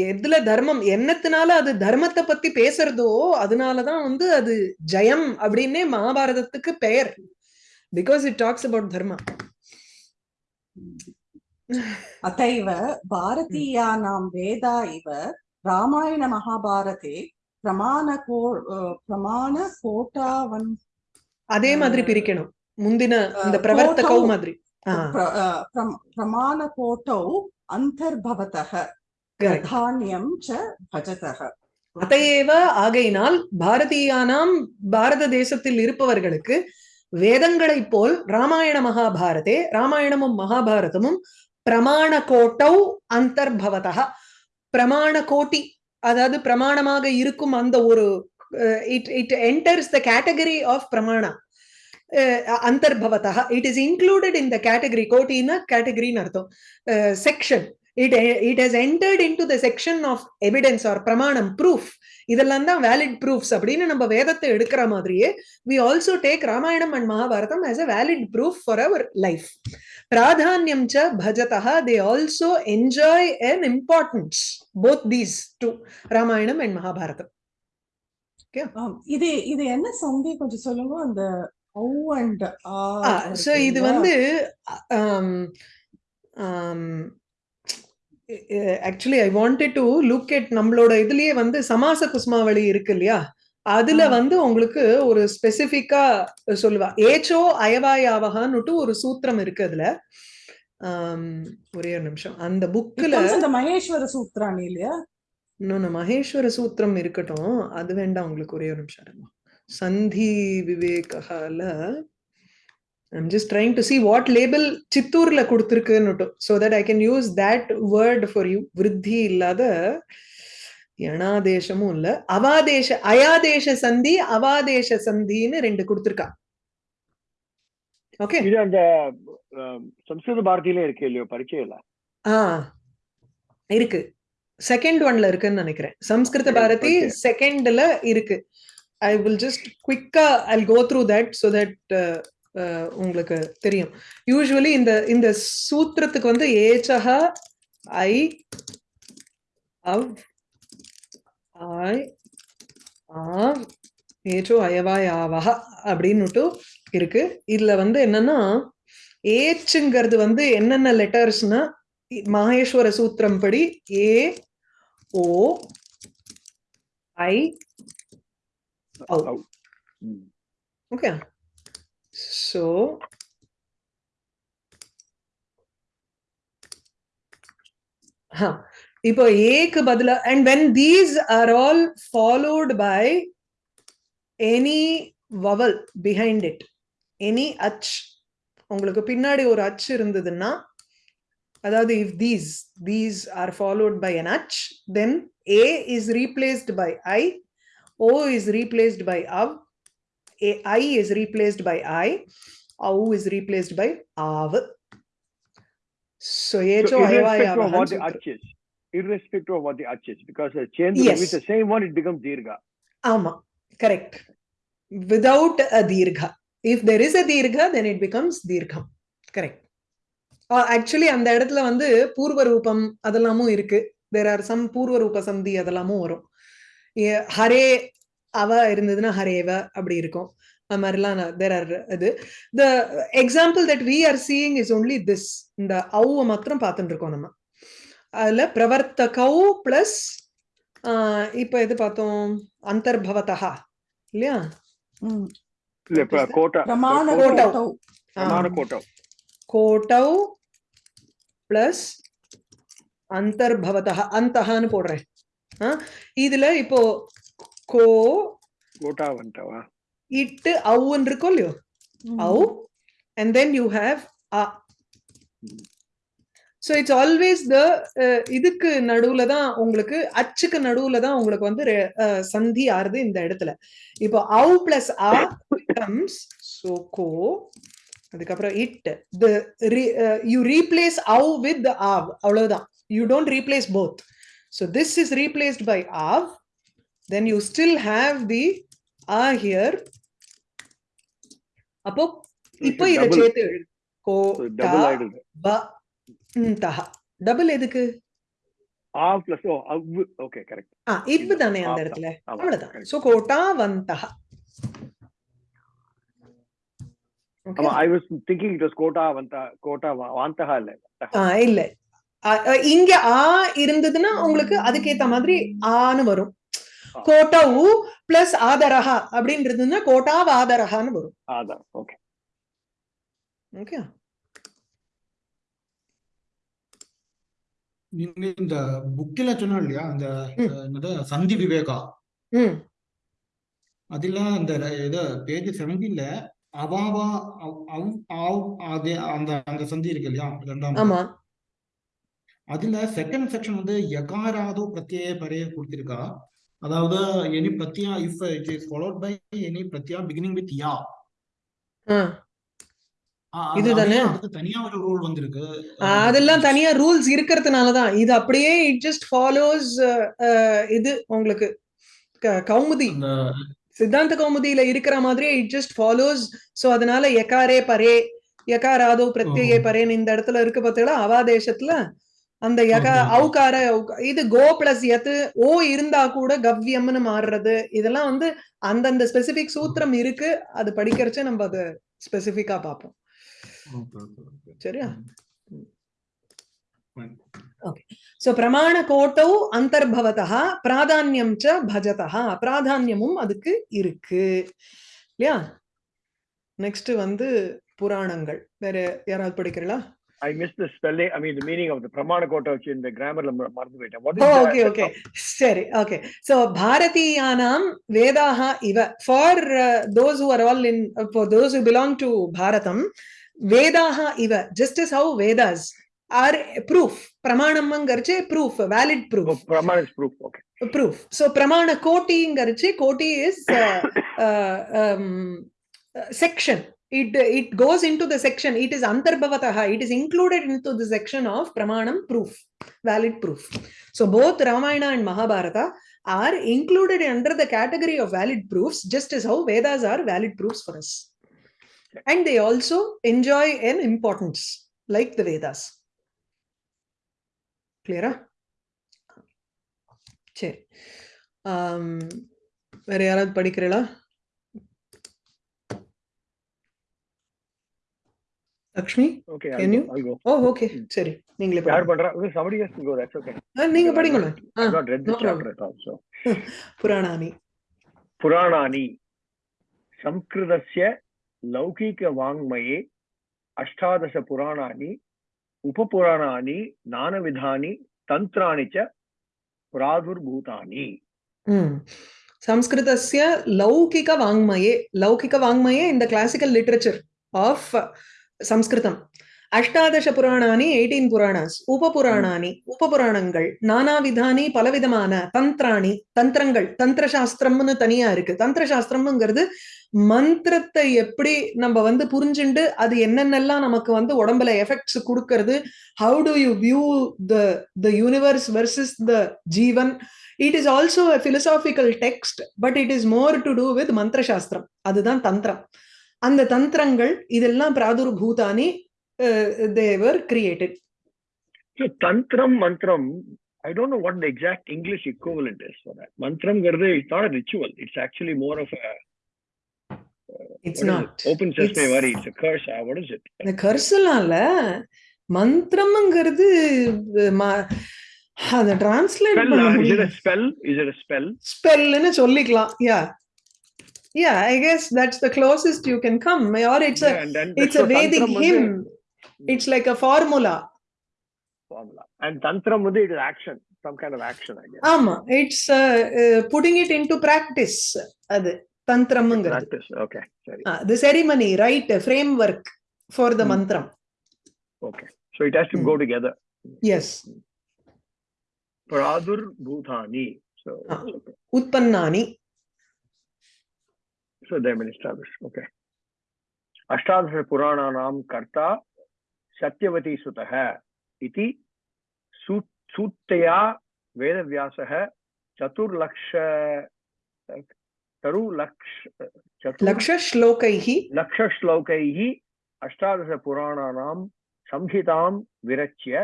எதுல தர்மம் என்னத்தினால அது தர்மத்தை பத்தி பேசுறதோ அதனாலதான் வந்து அது ஜெயம் அப்படின்னே மகாபாரதத்துக்கு பெயர். பிகாஸ் இட் டாக்ஸ் அபவுட் தர்மம். அத்தைவ பாரதீயா நாம் வேதா இவ ராமாயண மகாபாரதே பிரமாண கோ பிரமாண கோட்டாவன் அதே மாதிரி பிரிக்கணும். ಮುಂದಿನ ಒಂದು ಪ್ರವರ್ತಕೌ பிரமாண ಪ್ರಮಾಣ ಕೋಟೌ ಅಂತರ್ಭವತಃ ಧಾನ್ಯಂ ಚ ಭಜತಃ அதையேவ ஆகையினால் பாரதியானாம் பாரத தேசத்தில் இருப்பவர்களுக்கு வேதங்களை போல் ராமாயண மகாபாரதே ராமாயணமும் மகாபாரதமும் பிரமாண கோட்டௌ அந்தர்பவதா பிரமாண கோட்டி அதாவது பிரமாணமாக இருக்கும் அந்த ஒரு it it enters the category of பிரமாணா அந்தர்பவதா it is included in the category கோட்டின்னா கேட்டகரின்னு அர்த்தம் section it it has entered into the section of evidence or பிரமாணம் ப்ரூஃப் இதெல்லாம் தான் வேலிட் ப்ரூஃப்ஸ் அப்படின்னு நம்ம வேதத்தை எடுக்கிற மாதிரியே we also take Ramayanam and Mahabharatam as a valid proof for our life பிராதான்யம் ச பஜதா they also enjoy an importance both these two Ramayanam and Mahabharatam இது இது என்ன சந்தி கொஞ்சம் சொல்லுங்க அந்த ஸோ இது வந்து actually I wanted to look at நம்மளோட இதுலயே வந்து சமாச குஸ்மாவளி இருக்கு இல்லையா? அதுல. வந்து உங்களுக்கு ஒரு ஸ்பெசிபிக்கா சொல்லுவா ஏச்சோ அயவாயாவகான்னுட்டு ஒரு சூத்திரம் இருக்கு அதுல. ஒரே ஒரு நிமிஷம். அந்த புக்ல the மகேஸ்வர சூத்ராணி இல்லையா? இன்னொன்னு மகேஸ்வர சூத்திரம் இருக்கட்டும் அது வேண்டாம் உங்களுக்கு ஒரே ஒரு நிமிஷம். சந்தி விவேகால I'm just trying to see what label சித்தூர்ல கொடுத்துருக்குன்னு so that I can use that word for you விருத்தி இல்லாத யணாதேசமும் இல்ல. அவாதேச அயாதேச சந்தி அவாதேச சந்தின்னு ரெண்டு கொடுத்துருக்கா. ஓகே இது அந்த சம்ஸ்கிருத பாரதியில இருக்கு இல்லையோ? பரிச்சயம் இல்ல? ஆ இருக்கு. செகண்ட் ஒன்ல இருக்குன்னு நினைக்கிறேன். சம்ஸ்கிருத பாரதி. செகண்ட்ல இருக்கு. I will just குவிக்கா I go through that so that உங்களுக்கு தெரியும். யூஸ்வலி இந்த இந்த சூத்திரத்துக்கு வந்து ஏச்சக ஐ அவ் ஐ ஆவ் ஏச்சோ அயவாய் ஆவஹ அப்படின்னுட்டு இருக்கு. இதுல வந்து என்னன்னா ஏச்சுங்கிறது வந்து என்னென்ன லெட்டர்ஸ்னா மகேஸ்வர சூத்திரம் படி ஏ ஓ ஐ ஔ ஔ. ம். ஓகே ஸோ இப்போ ஏக்கு பதிலா and when these are all followed by any vowel behind it any அச் உங்களுக்கு பின்னாடி ஒரு அச் இருந்ததுன்னா அதாவது if these these are followed by an அச் தென் ஏ இஸ் ரீப்ளேஸ்ட் பை ஐ ஓ இஸ் ரீப்ளேஸ்ட் பை அவ் A- I is replaced by I, au is replaced by av. So, So irrespective of what the arch is, irrespective of what the arch is, because uh, change Yes. with the same one, it becomes dirgha. Ama, correct. Without a dirgha. If there is a dirgha, then it becomes dirgham. Correct. Actually அந்த இடத்துல வந்து பூர்வ ரூபம் அதெல்லாமும் இருக்கு there are some பூர்வ ரூப சந்தி அதெல்லாமும் வரும் ஹரே அவ இருந்ததுன்னா ஹரேவ அப்படி இருக்கும் அது மாதிரிலாம் தேர் ஆர் இது the example that we are seeing is only this இந்த அவுவை மாத்திரம் பார்த்துட்டு இருக்கோம் நம்ம அதுல பிரவர்த்தகௌ பிளஸ் இப்ப எது பார்த்தோம் அந்தர்பவதா இல்லையா ம். இல்ல, இப்ப What is that? கோட்டா பிரமாண கோட்டௌ. கோட்டௌ. பிரமாண ஆ. கோட்டம் கோட்டௌ பிளஸ் அந்தர்பவதா அந்தஹான்னு போடுறேன் இதுல இப்போ கோ கோட்டா வந்துட்டவா? இட்டு அவுன்னு இருக்கும் இல்லையோ? and then you have a so it's always the uh, இதுக்கு நடுவுல தான் உங்களுக்கு அச்சுக்கு நடுவுல தான் உங்களுக்கு வந்து சந்தி ஆறுது இந்த இடத்துல. இப்போ au plus a becomes so co அதுக்கப்புறம் you replace au with the av அவ்வளவுதான். You don't replace both. So this is replaced by av. Then you still have the a here. அப்போ இப்போ இத double. சேர்த்து எழுது கோ டபுள் ஆயிடுது ப ந்தஹ டபுள் எதுக்கு ஆ பிளஸ் ஓ அவ்வு ஓகே கரெக்ட் ஆ இவ்வு தானே அந்த ஆ, இடத்துல ஆமா, அவ்வளவுதான் correct. சோ கோட்டா வந்தஹ ஆமா I was thinking it was quota வந்தா கோட்டா வா- வாந்தகா இல்ல ஆ இல்ல ஆ, ஆ, இங்க ஆ இருந்ததுன்னா உங்களுக்கு அதுக்கேத்த மாதிரி ஆன்னு வரும். ஆ. கோட்டவு பிளஸ் ஆதரஹா அப்படின்றதுன்னா கோட்டா வாதரஹான்னு வரும். ஓகே. ஓகே? நீங்க இந்த புக்கில சொன்னா இல்லையா? அந்த சந்தி விவேகா. அதுல அந்த இது பேஜ் செவன்டீன்ல அவாவா அந்த அந்த சந்தி இருக்கு இல்லையா? ரெண்டாம் ஆமா. அதுல செகண்ட் செக்ஷன் வந்து யகாராதோ பிரத்யய பரே கொடுத்திருக்கா. அதாவது any பிரத்யா if it is followed by any பிரத்யா beginning with யா இதுதானே? தனியா ஒரு ரூல் வந்திருக்கு. ஆ, அதெல்லாம் தனியா ரூல்ஸ் இருக்கிறதுனாலதான் இது அப்படியே இட் ஜஸ்ட் ஃபாலோஸ் இது உங்களுக்கு. கௌமுதி. சித்தாந்த கௌமுதியில இருக்கிற மாதிரியே இட் ஜஸ்ட் ஃபாலோஸ் சோ அதனால எகாரே பரே யகாராதோ பிரத்யே. பரேன்னு இந்த இடத்துல இருக்கு பார்த்தீங்களா? அவாதேசத்துல அந்த யகா ஔக- இது கோ பிளஸ் எத்து ஓ இருந்தா கூட கவ்யம்னு மாறுறது. இதெல்லாம் வந்து அந்தந்த ஸ்பெசிபிக் சூத்திரம் இருக்கு. அது படிக்கிறச்ச நம்ம அதை ஸ்பெசிபிக்கா பார்ப்போம். சரியா. சோ பிரமாண கோட்டௌ அந்தர்பவதா பிராதான்யம் ச பஜதா பிராதான்யமும் அதுக்கு இருக்கு. இல்லையா? நெக்ஸ்ட் வந்து புராணங்கள். வேற யாராவது படிக்கிறீங்களா? I missed the spelling. I mean, the meaning of the Pramana Kota which in the grammar ல மறந்து போயிட்டேன். What is oh the- okay okay சரி ஓகே சோ பாரதீயானாம் வேதாக இவ for those who are all in for those who belong to Bharatam வேதாக இவ just is how Vedas are proof பிரமாணம்ங்கிறச்சே proof valid Oh, proof Pramana is proof. Okay. proof. So pramana koti koti is uh, uh, um, uh, section. It it goes into the section. It is antarbhavataha. It is included into the section of pramanam proof, valid proof. So both Ramayana and Mahabharata are included under the category of valid proofs, just as how Vedas are valid proofs for us. And they also enjoy an importance, like the Vedas. Clear? சரி ஆம், வேற யாராவது படிக்கிறீங்களா Lakshmi Okay. Can I'll you? go. I'll go. Oh okay சரி நீங்களே யார் படிங்க. பண்றா? Okay, Somebody has to go. That's okay. ஆ, நீங்க படிங்களேன் ஆ, I've not read no this chapter at all. So. புராணானி पुराणानि संस्कृतस्य लौकिकवाङ्मये अष्टादशपुराणानि उपपुराणानि नानविधानि तन्त्राणि च प्रादुर्भूतानि ம். संस्कृतस्य लौकिकवाङ्मये लौकिकवाङ्मये in the classical literature of సంస్కృతం అష్టాదశ పురాణాని ఎయిటీన్ పురాణాస్ ఉపపురాణాని ఉపపురాణங்கள் நானாவிதானி பலவிதமான தந்திராணி தந்திரங்கள் தந்திர சாஸ்திரம்னு தனியா இருக்கு. தந்திர சாஸ்திரம்ங்கிறது மந்திரத்தை எப்படி நம்ம வந்து புரிஞ்சுண்டு அது என்னென்னலாம் நமக்கு வந்து உடம்புல எஃபெக்ட்ஸ் கொடுக்கறது how to you view the the universe versus the Jeevan? It is also philosophical text but it is more to do with மந்திர சாஸ்திரம் அதுதான் தந்திரம். அந்த தந்திரங்கள் இதெல்லாம் பிராதுர்பூதானி they were created I don't know what the exact English equivalent is for that. Mantram garde is not a ritual. It's actually more of a it's not It's- worry. It's a curse. Ah, what is it? இந்த கர்சலாம் இல்ல மந்திரம்ங்கிறது அத translate பண்ண ah, is it முடியும் a spell? ஸ்பெல்னு சொல்லிக்கலாம் yeah yeah i guess that's the closest you can come or it's a it's a vedic hymn. Hmm. It's like a formula. Formula. And tantra mudhi it is action some kind of action i guess. Ama it's uh, uh, putting it into practice adu tantram practice okay sorry. Uh, the ceremony right a framework for the hmm. mantra. okay so it has to go hmm. together. Yes. Pradur bhutani so uh, okay. utpannani. so they've been established. Okay. अष्टादश पुराणानां कर्ता सत्यवती सुतः इति सूक्तया वेदव्यासः चतुर्लक्ष तरुलक्ष लक्षश्लोकैः लक्षश्लोकैः अष्टादशपुराणानां संहितां विरच्य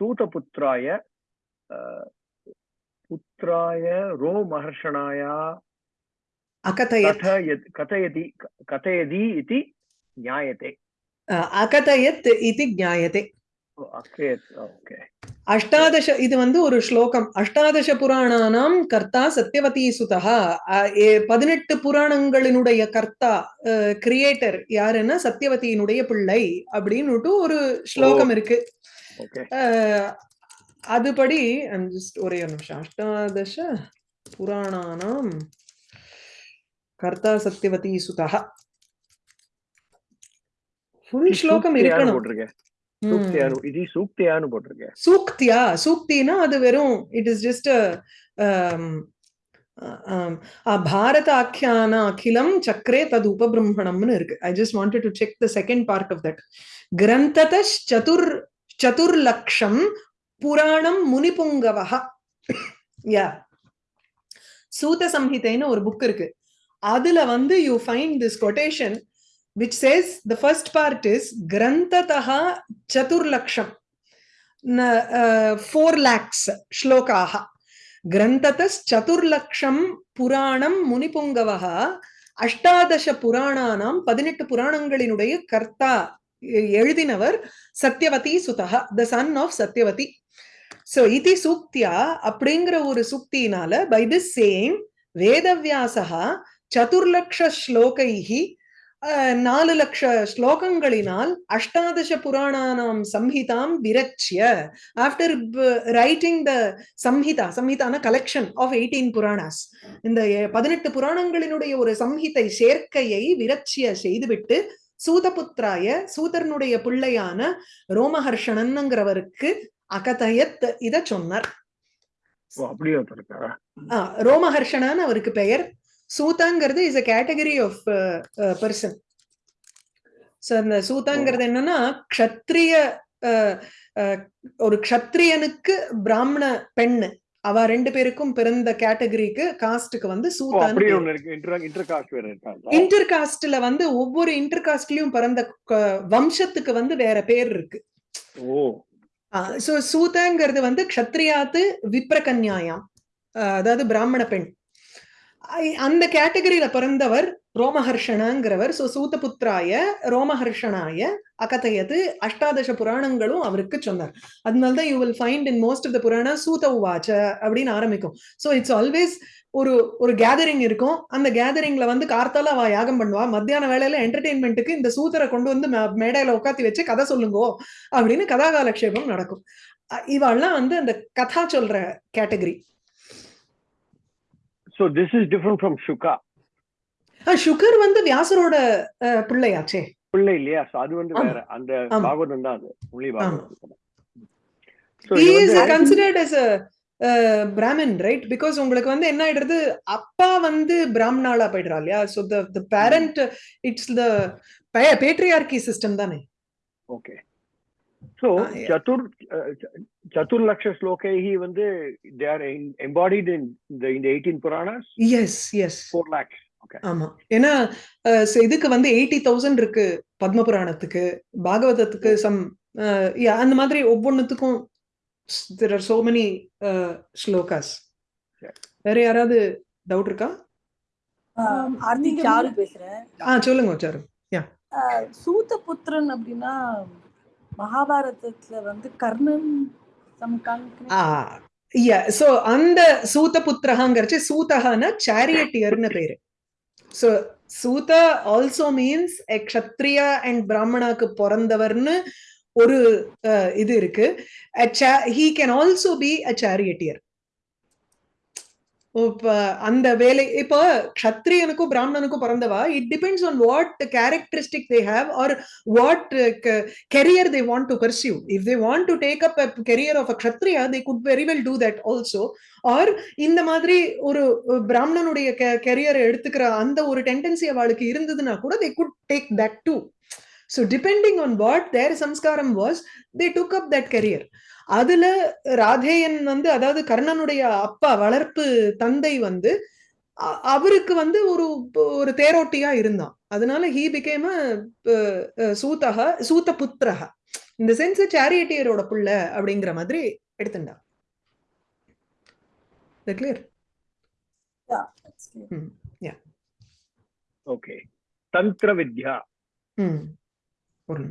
सूतपुत्राय पुत्राय रोमहर्षणाया அகதயத் कथयत् कथयति कथयति इति ज्ञायते அஹ், அகதயத் இது ஞாயதே ओके அஷ்டாதச இது வந்து ஒரு ஸ்லோகம் அஷ்டாதச புராணானாம் கர்த்தா சத்யவதி சுதா பதினெட்டு புராணங்களினுடைய கர்த்தா கிரியேட்டர் யாருன்னா சத்யவதியினுடைய பிள்ளை அப்படின்னுட்டு ஒரு ஸ்லோகம் இருக்கு ओके அஹ், அதுபடி I'm just ஒரே ஒரு நிமிஷம் அஷ்டாதச புராணானாம் கர்த்தா சத்யவதி சுதா ஃபுல் ஸ்லோகம் இருக்கணும். சூக்தியா? சூக்தினா அது வெறும் இட் இஸ் ஜஸ்ட் பாரத ஆக்கியான அகிலம் சக்கரே தது உபபிரம்மணம்னு இருக்கு. I just wanted to check the second part of that கிரந்தத சதுர் சதுர்லக்ஷம் புராணம் முனிபுங்கவஹ. யா சூத சம்ஹிதைன்னு ஒரு புக் இருக்கு. அதுல வந்து you find this quotation which says the first part is கிரந்ததா சதுர்லக்ஷம் ஃபோர் லேக்ஸ் ஸ்லோகாக கிரந்ததச்சதுர்லக்ஷம் புராணம் முனிபுங்கவः அஷ்டாதச புராணானாம் பதினெட்டு புராணங்களினுடைய கர்த்தா எழுதினவர் சத்யவதி சுதா the son of Satyavati so இதி சூக்தியா அப்படிங்கிற ஒரு சூக்தியினால பை திஸ் சேம் வேதவியாசகா அஹ், நாலு லட்ச ஸ்லோகங்களினால் அஷ்டாதச புராணானாம் சம்ஹிதாம் விரச்சிய. ஆஃப்டர் ரைட்டிங் த சம்ஹிதா சம்ஹிதான கலெக்ஷன் ஆஃப் எயிட்டீன் புராணாஸ். இந்த பதினெட்டு புராணங்களினுடைய ஒரு சம்ஹிதை சேர்க்கையை விரட்சிய செய்துவிட்டு சூதபுத்திராய சூதரனுடைய பிள்ளையான ரோமஹர்ஷணன்ங்கிறவருக்கு அகதயத் இத சொன்னார். ரோமஹர்ஷணன் அவருக்கு பெயர். சூதாங்கிறது is a category of person so அந்த சூதாங்கிறது என்னன்னா க்ஷத்ரிய அஹ், அஹ், ஒரு க்ஷத்ரியனுக்கு பிராமண பெண்ணு. அவ ரெண்டு பேருக்கும் பிறந்த கேட்டகரிக்கு காஸ்டுக்கு வந்து இன்டர் காஸ்ட்ல வந்து ஒவ்வொரு இன்டர் காஸ்ட்லயும் பிறந்த வம்சத்துக்கு வந்து வேற பேர் இருக்கு. சூதங்கிறது வந்து க்ஷத்ரியாத்து விப்ரகன்யாயாம். அதாவது பிராமண பெண். அந்த கேட்டகரியில பிறந்தவர் ரோமஹர்ஷனாங்கிறவர் சோ சூதபுத்திராய ரோமஹர்ஷனாய அகதையது அஷ்டாதச புராணங்களும் அவருக்கு சொன்னார். அதனாலதான் you will find in most of the Purana சூத உவாச்ச அப்படின்னு ஆரம்பிக்கும். சோ இட்ஸ் ஆல்வேஸ் ஒரு ஒரு கேதரிங் இருக்கும். அந்த கேதரிங்ல வந்து கார்த்தால அவ யாகம் பண்ணுவா. மத்தியான வேலையில என்டர்டெயின்மெண்ட்டுக்கு இந்த சூத்தரை கொண்டு வந்து மே- மேடையில உட்காத்தி வச்சு கதை சொல்லுங்கோ அப்படின்னு கதாகாலக்ஷேபம் நடக்கும். அ- இவாள்லாம் வந்து அந்த கதா சொல்ற category so this is different from Shuka சுகர் வந்து வியாசரோட பிள்ளையாச்சே. பிள்ளை இல்லையா? சோ அது வந்து. வேற. அந்த. பாகவதம் தான் அது. முழி Bhagavatam. So he is considered as a brahmin right? Because உங்களுக்கு வந்து என்ன ஆயிடுறது? அப்பா வந்து பிராமணாளா போயிடுறா இல்லையா? So the the parent it's the pa- patriarchy system தானே. Okay so yeah. சதுர் சதுர்லக்ஷ ஸ்லோகைஹி வந்து தே ஆர் எம்பாடிட் இன் இந்த இந்த eighteen Puranas yes yes four lakhs ஆமா. ஏன்னா so இதுக்கு வந்து எயிட்டி தௌசண்ட் இருக்கு பத்ம புராணத்துக்கு பாகவதத்துக்கு சம் அந்த மாதிரி ஒவ்வொன்றுத்துக்கும் there are so many shlokas Yeah. வேற யாராவது டவுட் இருக்கா? ஆ சொல்லுங்க சாரு. ஆஹ் சூதபுத்திரன் அப்படின்னா மகாபாரதத்துல வந்து கர்ணன் சோ அந்த சூத புத்திரகாங்கிறச்சு சூதகான சாரியட்டியர்னு பேரு. So Suta also means a Kshatriya and பிராமணாக்கு பிறந்தவர்னு ஒரு இது இருக்கு. He can also be a charioteer இப்ப அந்த வேலை இப்போ க்ஷத்ரியனுக்கும் பிராமணனுக்கும் பிறந்தவா? It depends on what characteristic they have or what career they want to pursue if they want to take up a career of a kshatriya, they could very well do that also or இந்த மாதிரி ஒரு பிராமணனுடைய career எடுத்துக்கிற அந்த ஒரு tendency அவளுக்கு இருந்ததுன்னா கூட they could take that too So depending on what their samskaram was, they took up that career. அதுல ராதேயன் வந்து அதாவது கர்ணனுடைய அப்பா வளர்ப்பு தந்தை வந்து அவருக்கு வந்து ஒரு ஒரு தேரோட்டியா இருந்தான். அதனால ஹீ பிகேம் சூதக சூத புத்திரக இந்த சென்ஸ் சேரியட்டியரோட புள்ள அப்படிங்கிற மாதிரி எடுத்துண்டா கிளியர் ஓகே தந்திர வித்யா ஒரு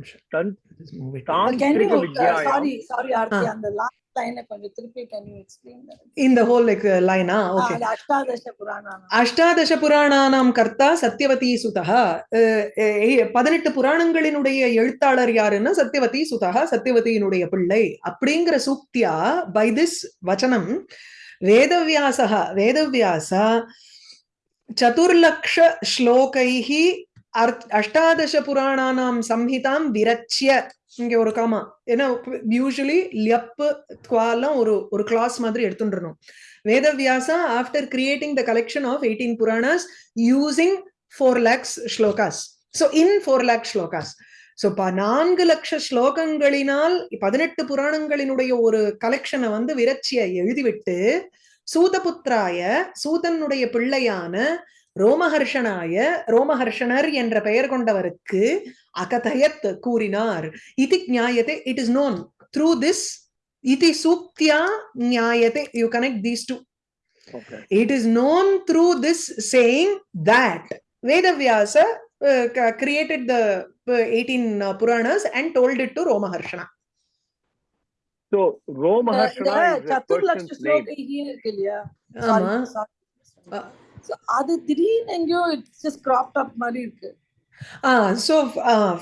அஷ்டாதச புராணானாம். கர்த்தா சத்யவதி சுதா பதினெட்டு புராணங்களினுடைய எழுத்தாளர் யாருன்னா சத்யவதி சுதா சத்யவதியினுடைய பிள்ளை. அப்படிங்கிற சூக்தியா பை திஸ் வச்சனம் வேதவியாசக வேதவியாசா சதுர்லக்ஷ ஸ்லோகைः அர்த்- அஷ்டாதச புராணானாம் சம்ஹிதாம் விரச்சிய. இங்க ஒரு காமா ஏன்னா யூஸ்வலி லியப்பு துவாலாம் ஒரு ஒரு கிளாஸ் மாதிரி எடுத்துட்டுருணும் Vedavyasa after creating the collection of eighteen Puranas using four lakhs shlokas so in four lakhs shlokas so நான்கு லட்ச ஸ்லோகங்களினால் பதினெட்டு புராணங்களினுடைய ஒரு கலெக்ஷனை வந்து விரட்சிய எழுதிவிட்டு சூதபுத்திராய சூதனுடைய பிள்ளையான ரோமஹர்ஷனாய ரோமஹர்ஷனர் என்ற பெயர் கொண்டவருக்கு அகதயத் கூறினார் இது ஞாயத்தை it is known through this இது சூக்தியா ஞாயத்தை you connect these two Okay. it is known through this saying that Vedavyasa uh, c- created the uh, 18 uh, Puranas and told it to Romaharshana. So இந்த Romaharshana is a சத்துர்லக்ஷ person's name. அது திடீர்னு எங்கேயோ it's just craft அப் மாதிரி இருக்கு.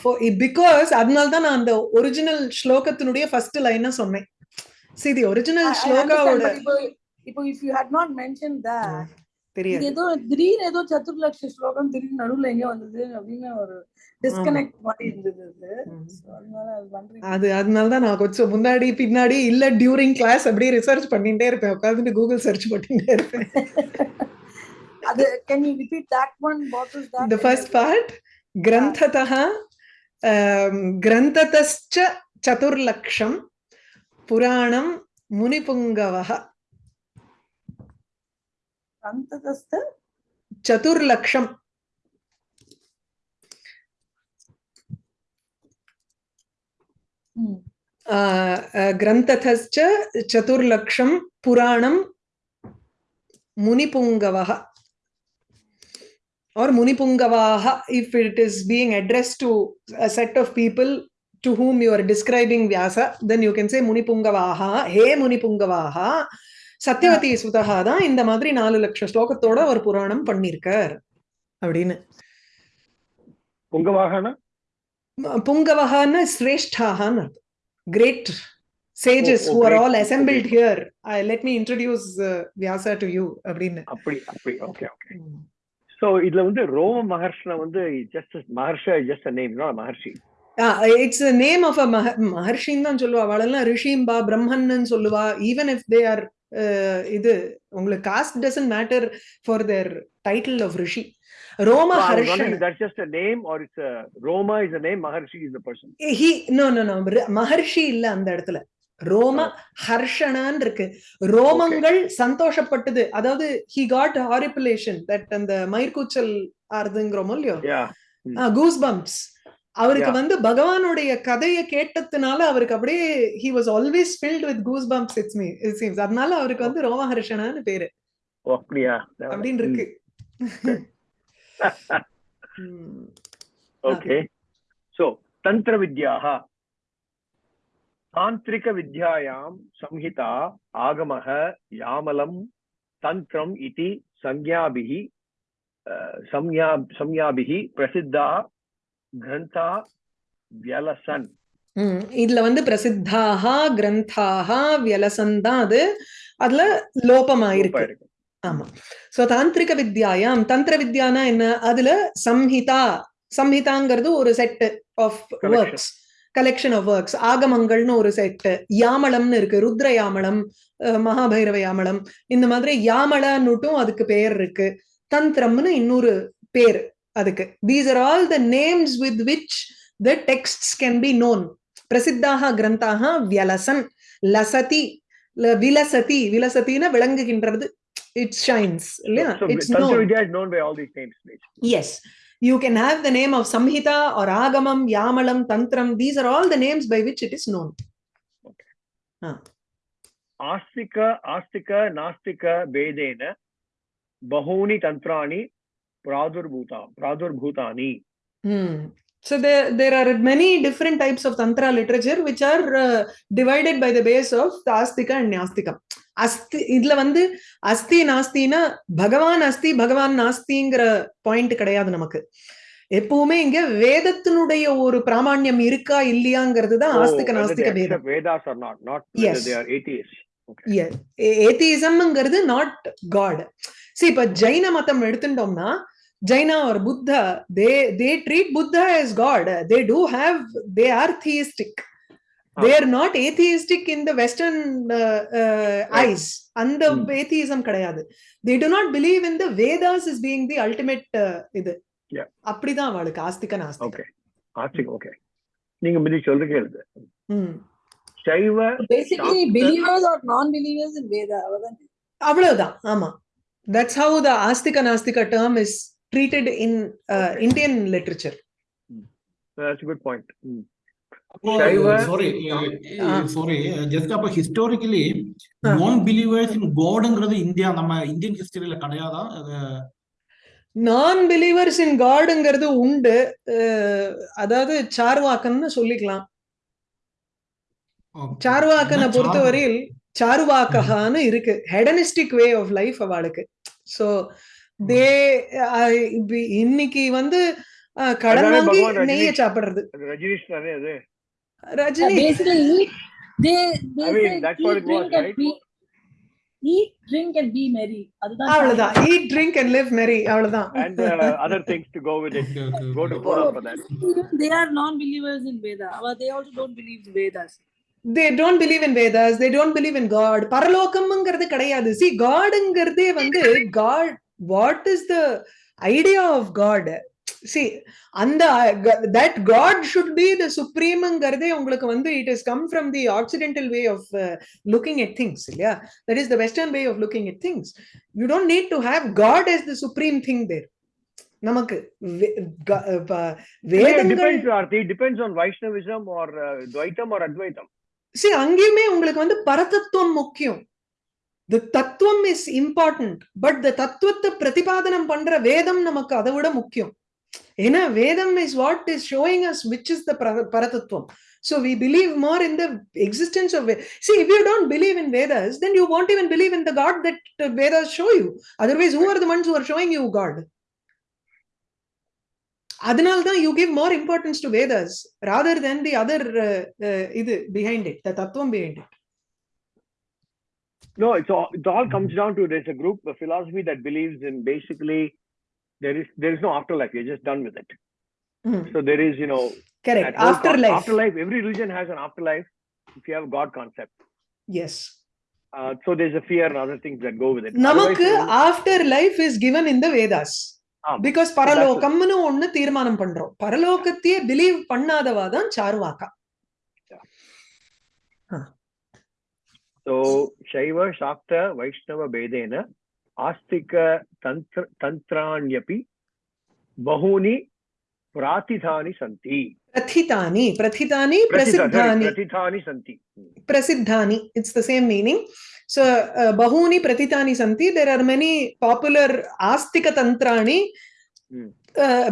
for because அதனால தான் நான் அந்த ஒரிஜினல் ஸ்லோகத்தினுடைய ஃபர்ஸ்ட் லைனை சொன்னேன். I understand, ஸ்லோகாவோட இப்போ if you had not mention that தெரியாது. ஏதோ திடீர்னு ஏதோ சத்துர்லக்ஷ ஸ்லோகம் திடீர்னு நடுவுல எங்க வந்தது அப்படின்னு ஒரு டிஸ்கனெக்ட் மாதிரி இருந்தது அது. அதனால தான் நான் கொஞ்சம் முன்னாடி பின்னாடி இல்ல டியூரிங் கிளாஸ் அப்படியே ரிசர்ச் பண்ணிட்டே இருப்பேன். உட்காந்துட்டு கூகுள் சர்ச் பண்ணிட்டே இருப்பேன். Other, can you repeat that one? What was that? The first part, Granthataha, um, Granthatascha Chaturlaksham, Puranam Munipungavaha. Granthatasta? Chaturlaksham. Hmm. ग्रन्थतश्च चतुर्लक्षं पुराणं मुनिपुङ्गवः or munipungavaha if it is being addressed to a set of people to whom you are describing vyasa then you can say munipungavaha he munipungavaha Satyavati சுதகா தான் இந்த மாதிரி நாலு லட்சம் ஸ்லோகத்தோட ஒரு புராணம் பண்ணிருக்கார் அப்படின்னு Pungavahana? புங்கவகான்னு சிரேஷ்டாகான்னு great sages Oh, oh, who are great. all assembled Okay. here uh, let me introduce uh, vyasa to you அப்படின்னு அப்படி அப்படி ஓகே ஓகே சோ இதுல வந்து ரோம மகர்ஷன வந்து ஜஸ்ட் மகர்ஷ ஜஸ்ட் நேம் நாட் மகர்ஷி. இட்ஸ் நேம் ஆஃப் அ மகர்ஷின்னு தான் சொல்லுவா. அவளெல்லாம் ரிஷிம்பா பிரம்மன்னு சொல்லுவா. ஈவன் இஃப் தே ஆர் இது உங்களுக்கு caste doesn't matter for their title of ரிஷி. ரோம Harshan. That's just a name or it's a Roma is a name Maharshi is the person? அந்த இடத்துல. ரோம ஹர்ஷனான் இருக்கு. ரோமங்கள் சந்தோஷப்பட்டது. அதாவது ஹி காட் ஹாரிபுலேஷன் தட் அந்த மயிர்கூச்சல் ஆறுதுங்கிறோமோ இல்லையோ? கூஸ் பம்ப்ஸ் அவருக்கு. வந்து பகவானுடைய கதையை கேட்டதுனால அவருக்கு அப்படியே he was always filled with goosebumps it's me it seems அதனால அவருக்கு வந்து ரோமஹர்ஷனான்னு பேரு. ஓ அப்படியா? அப்படின்னு இருக்கு. ஓகே. சோ தந்திர வித்யாः தாந்திரிக வித்யாயாம் संहिता ஆகமः யாமலம் தந்திரம் இதி संज्ञाभिः அஹ், संज्ञा संज्ञाभिः பிரசித்தா கிரந்தா வியலசன் ம். இதுல வந்து பிரசித்தாக கிரந்தாக வியலசன் தான் அது அதுல லோபமாயிருக்கு இருக்கு ஆமா சோ தாந்திரிக வித்யாயாம் தந்திர வித்யானா என்ன அதுல சம்ஹிதா சம்ஹிதாங்கிறது ஒரு set of Collection. Works collection of works ஆகமங்கள்னு ஒரு செட் யாமளம்னு இருக்கு. ருத்ர யாமளம் மகாபைரவ யாமளம் இந்த மாதிரி யாமளன்னுட்டும் அதுக்கு பெயர் இருக்கு. தந்திரம்னு இன்னொரு பேர் அதுக்கு. These are all the names with which the text can be known பிரசித்தாக கிரந்தாக வியலசன். லசதி விலசதி. விலசத்தின விளங்குகின்றது. இட் ஷைன்ஸ் இல்லையா? It's known all You can have the name of Samhita or Agamam, Yamalam, Tantram. These are all the names by which it is known. Okay. Huh. Astika, Astika, Nastika, Vedena, Bahuni Tantrani, Pradurbhuta, Pradurbhutani. Hmm. So there, there are many different types of Tantra literature which are uh, divided by the base of the Astika and Nyastika. அஸ்தி இதுல வந்து அஸ்தி நாஸ்தினா பகவான் அஸ்தி பகவான் நாஸ்திங்கிற point கிடையாது நமக்கு எப்பவுமே இங்க வேதத்தினுடைய ஒரு பிராமாண்யம் இருக்கா இல்லையாங்கிறது தான் ஆஸ்திக நாஸ்திக. Okay. ஏத்திசம்ங்கிறது நாட் காட் சி இப்ப ஜைன மதம் எடுத்துட்டோம்னா Jaina or Buddha, they they treat Buddha as God. They do have they are theistic. They are not atheistic in the Western uh, uh, Right. eyes. அந்த Hmm. atheism கிடையாது. They do not believe in the Vedas as being the ultimate uh, இது. Yeah. அப்படிதான் அவளுக்கு ஆஸ்திக நாஸ்திக. Astik okay நீங்க முந்தி சொல்றீங்க ம். சைவ Basically, Doctor- believers or non-believers in Veda. அவ்வளவுதான். ஆமா that's how the astika nastika term is treated in uh, Okay. indian literature that's a good point ம். அப்போ சைவ- சாரி ஆ. சாரி ஜஸ்ட் அப்போ ஹிஸ்டாரிக்கலி ஆ. நான் பிலீவர்ஸ் இன் காட்ங்கிறது இந்தியா நம்ம இந்தியன் ஹிஸ்டரியில கிடையாதா நான் பிலீவர்ஸ் இன் காடுங்கிறது உண்டு அதாவது சார்வாக்கன்னு சொல்லிக்கலாம். சார்வாக்கனை பொறுத்தவரையில் சாருவாக்ககான்னு இருக்கு ஹெடனிஸ்டிக் வே ஆஃப் லைஃப் அவளுக்கு ஸோ தே இன்னைக்கு வந்து கடன் அதானே வாங்கி பகவான் நெய்ய ரஜினி- சாப்பிடுறது அது ரஜினிஷ் தானே அது Rajini Basically, eat, they, they I mean, say that's what eat, it was, drink and right? be, eat, drink and be merry. அதுதான் அவ்வளவுதான் ஈட் ட்ரிங்க் அண்ட் லிவ் மெரி அவ்வளவுதான் and uh, other things to go with it Okay, okay, go to okay. follow for that Even They are non-believers in Veda. But they also don't believe in Vedas. they don't believe in Vedas, they don't believe in God. பரலோகம்ங்கிறது கிடையாது. See, Godங்கிறதே வந்து God, what is the idea of God? See, அந்த that God should be the supremeங்கிறதே உங்களுக்கு வந்து it has come from the occidental way of uh, looking at things. இல்லையா? That is the western way of looking at things. You don't need to have God as the supreme thing there. நமக்கு வே- ப- வேதங்கள் on Vaishnavism or uh, Dvaitam or Advaitam see அங்கேயுமே உங்களுக்கு வந்து பரதத்துவம் முக்கியம் தி தத்துவம் is important but the தத்துவத்தை பிரதிபாதனம் பண்ற வேதம் நமக்கு அதை விட முக்கியம் ஏன்னா வேதம் is what is showing us which is the பரதத்துவம் So we believe more in the existence of Ve- See, if you don't believe in Vedas, then you won't even believe in the God that uh, Vedas show you. Otherwise, who are the ones who are showing you God? அதனால்தான் you give more importance to Vedas rather than the other uh, uh, இது behind it, the tattvam behind it. No, it's all, it all comes down to there's a group, a philosophy that believes in basically there is there is no afterlife. You're just done with it. Mm, So there is, you know, correct. Afterlife. Afterlife. Every religion has an afterlife. If you have God concept, Yes. uh, so there's a fear and other things that go with it. நமக்கு Otherwise, after life is given in the Vedas. Because பரலோகம்னு ஒண்ணு தீர்மானம் பண்றோம் பரலோகத்தையே believe பண்ணாதவா தான் சாருவாக்கா So Shaiva, Shakta, Vaishnava Bedena, आस्तिकतन्त्र तन्त्राण्यपि बहूनि प्राथितानि सन्ति। प्रथितानि प्रथितानि प्रसिद्धानि। प्रथितानि सन्ति। प्रसिद्धानि it's the same meaning so बहूनि प्रथितानि सन्ति देर् आर् मेनि पापुलर् आस्तिकतन्त्राणि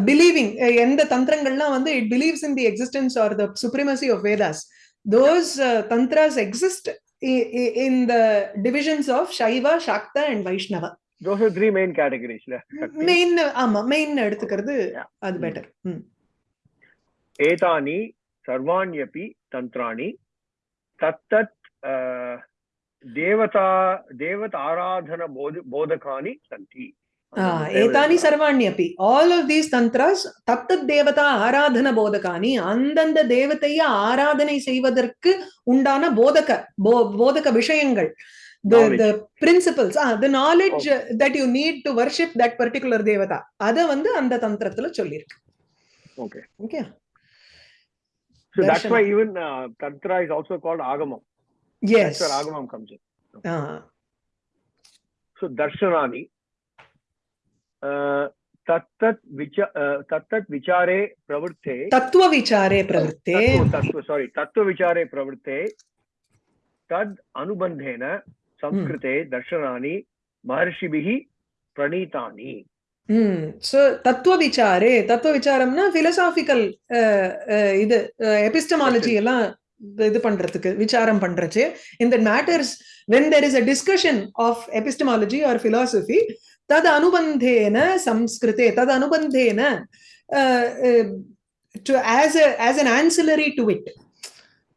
பிலீவிங் எந்த தந்திரங்கள்லாம் வந்து it believes in the existence or the supremacy of Vedas those tantras exist in the divisions of Shaiva, Shakta and Vaishnava. Those are three main categories. Main, ஆமா, main எடுத்துக்கிறது அது better. ஏதானி சர்வாண்யபி தந்திராணி தத்தத் தேவதா தேவத ஆராதன போத போதகானி சந்தி ఏతాని సర్వాణ్య అపి ఆల్ ఆఫ్ దీస్ தந்த்ராஸ் தத்தத் ஆராதன போதகானி அந்தந்த தேவதைய ஆராதனை செய்வதற்கு உண்டான போதக போதக விஷயங்கள் the principles the knowledge that you need to worship that particular தேவதா அத வந்து அந்த தந்திரத்துல சொல்லியிருக்கு okay okay So that's why even uh, Tantra is also called Agamam. Yes. That's where Agamam comes in. Okay. Uh-huh. So Darshanani, விசாரே பிரவருத்தே Tattva, tattva, sorry. Tattva vichare pravritte. Tad anubandhena samskrite darshanani maharshibhihi pranitani. Hmm so தத்துவ விசாரே தத்துவ விசாரம்னா philosophical இது epistemology எல்லாம் இது பண்றதுக்கு விசாரம் பண்றச்சு இந்த matters when there is a discussion of epistemology or philosophy तद अनुबंधेन संस्कृते तद अनुबंधेन to as a as an ancillary to it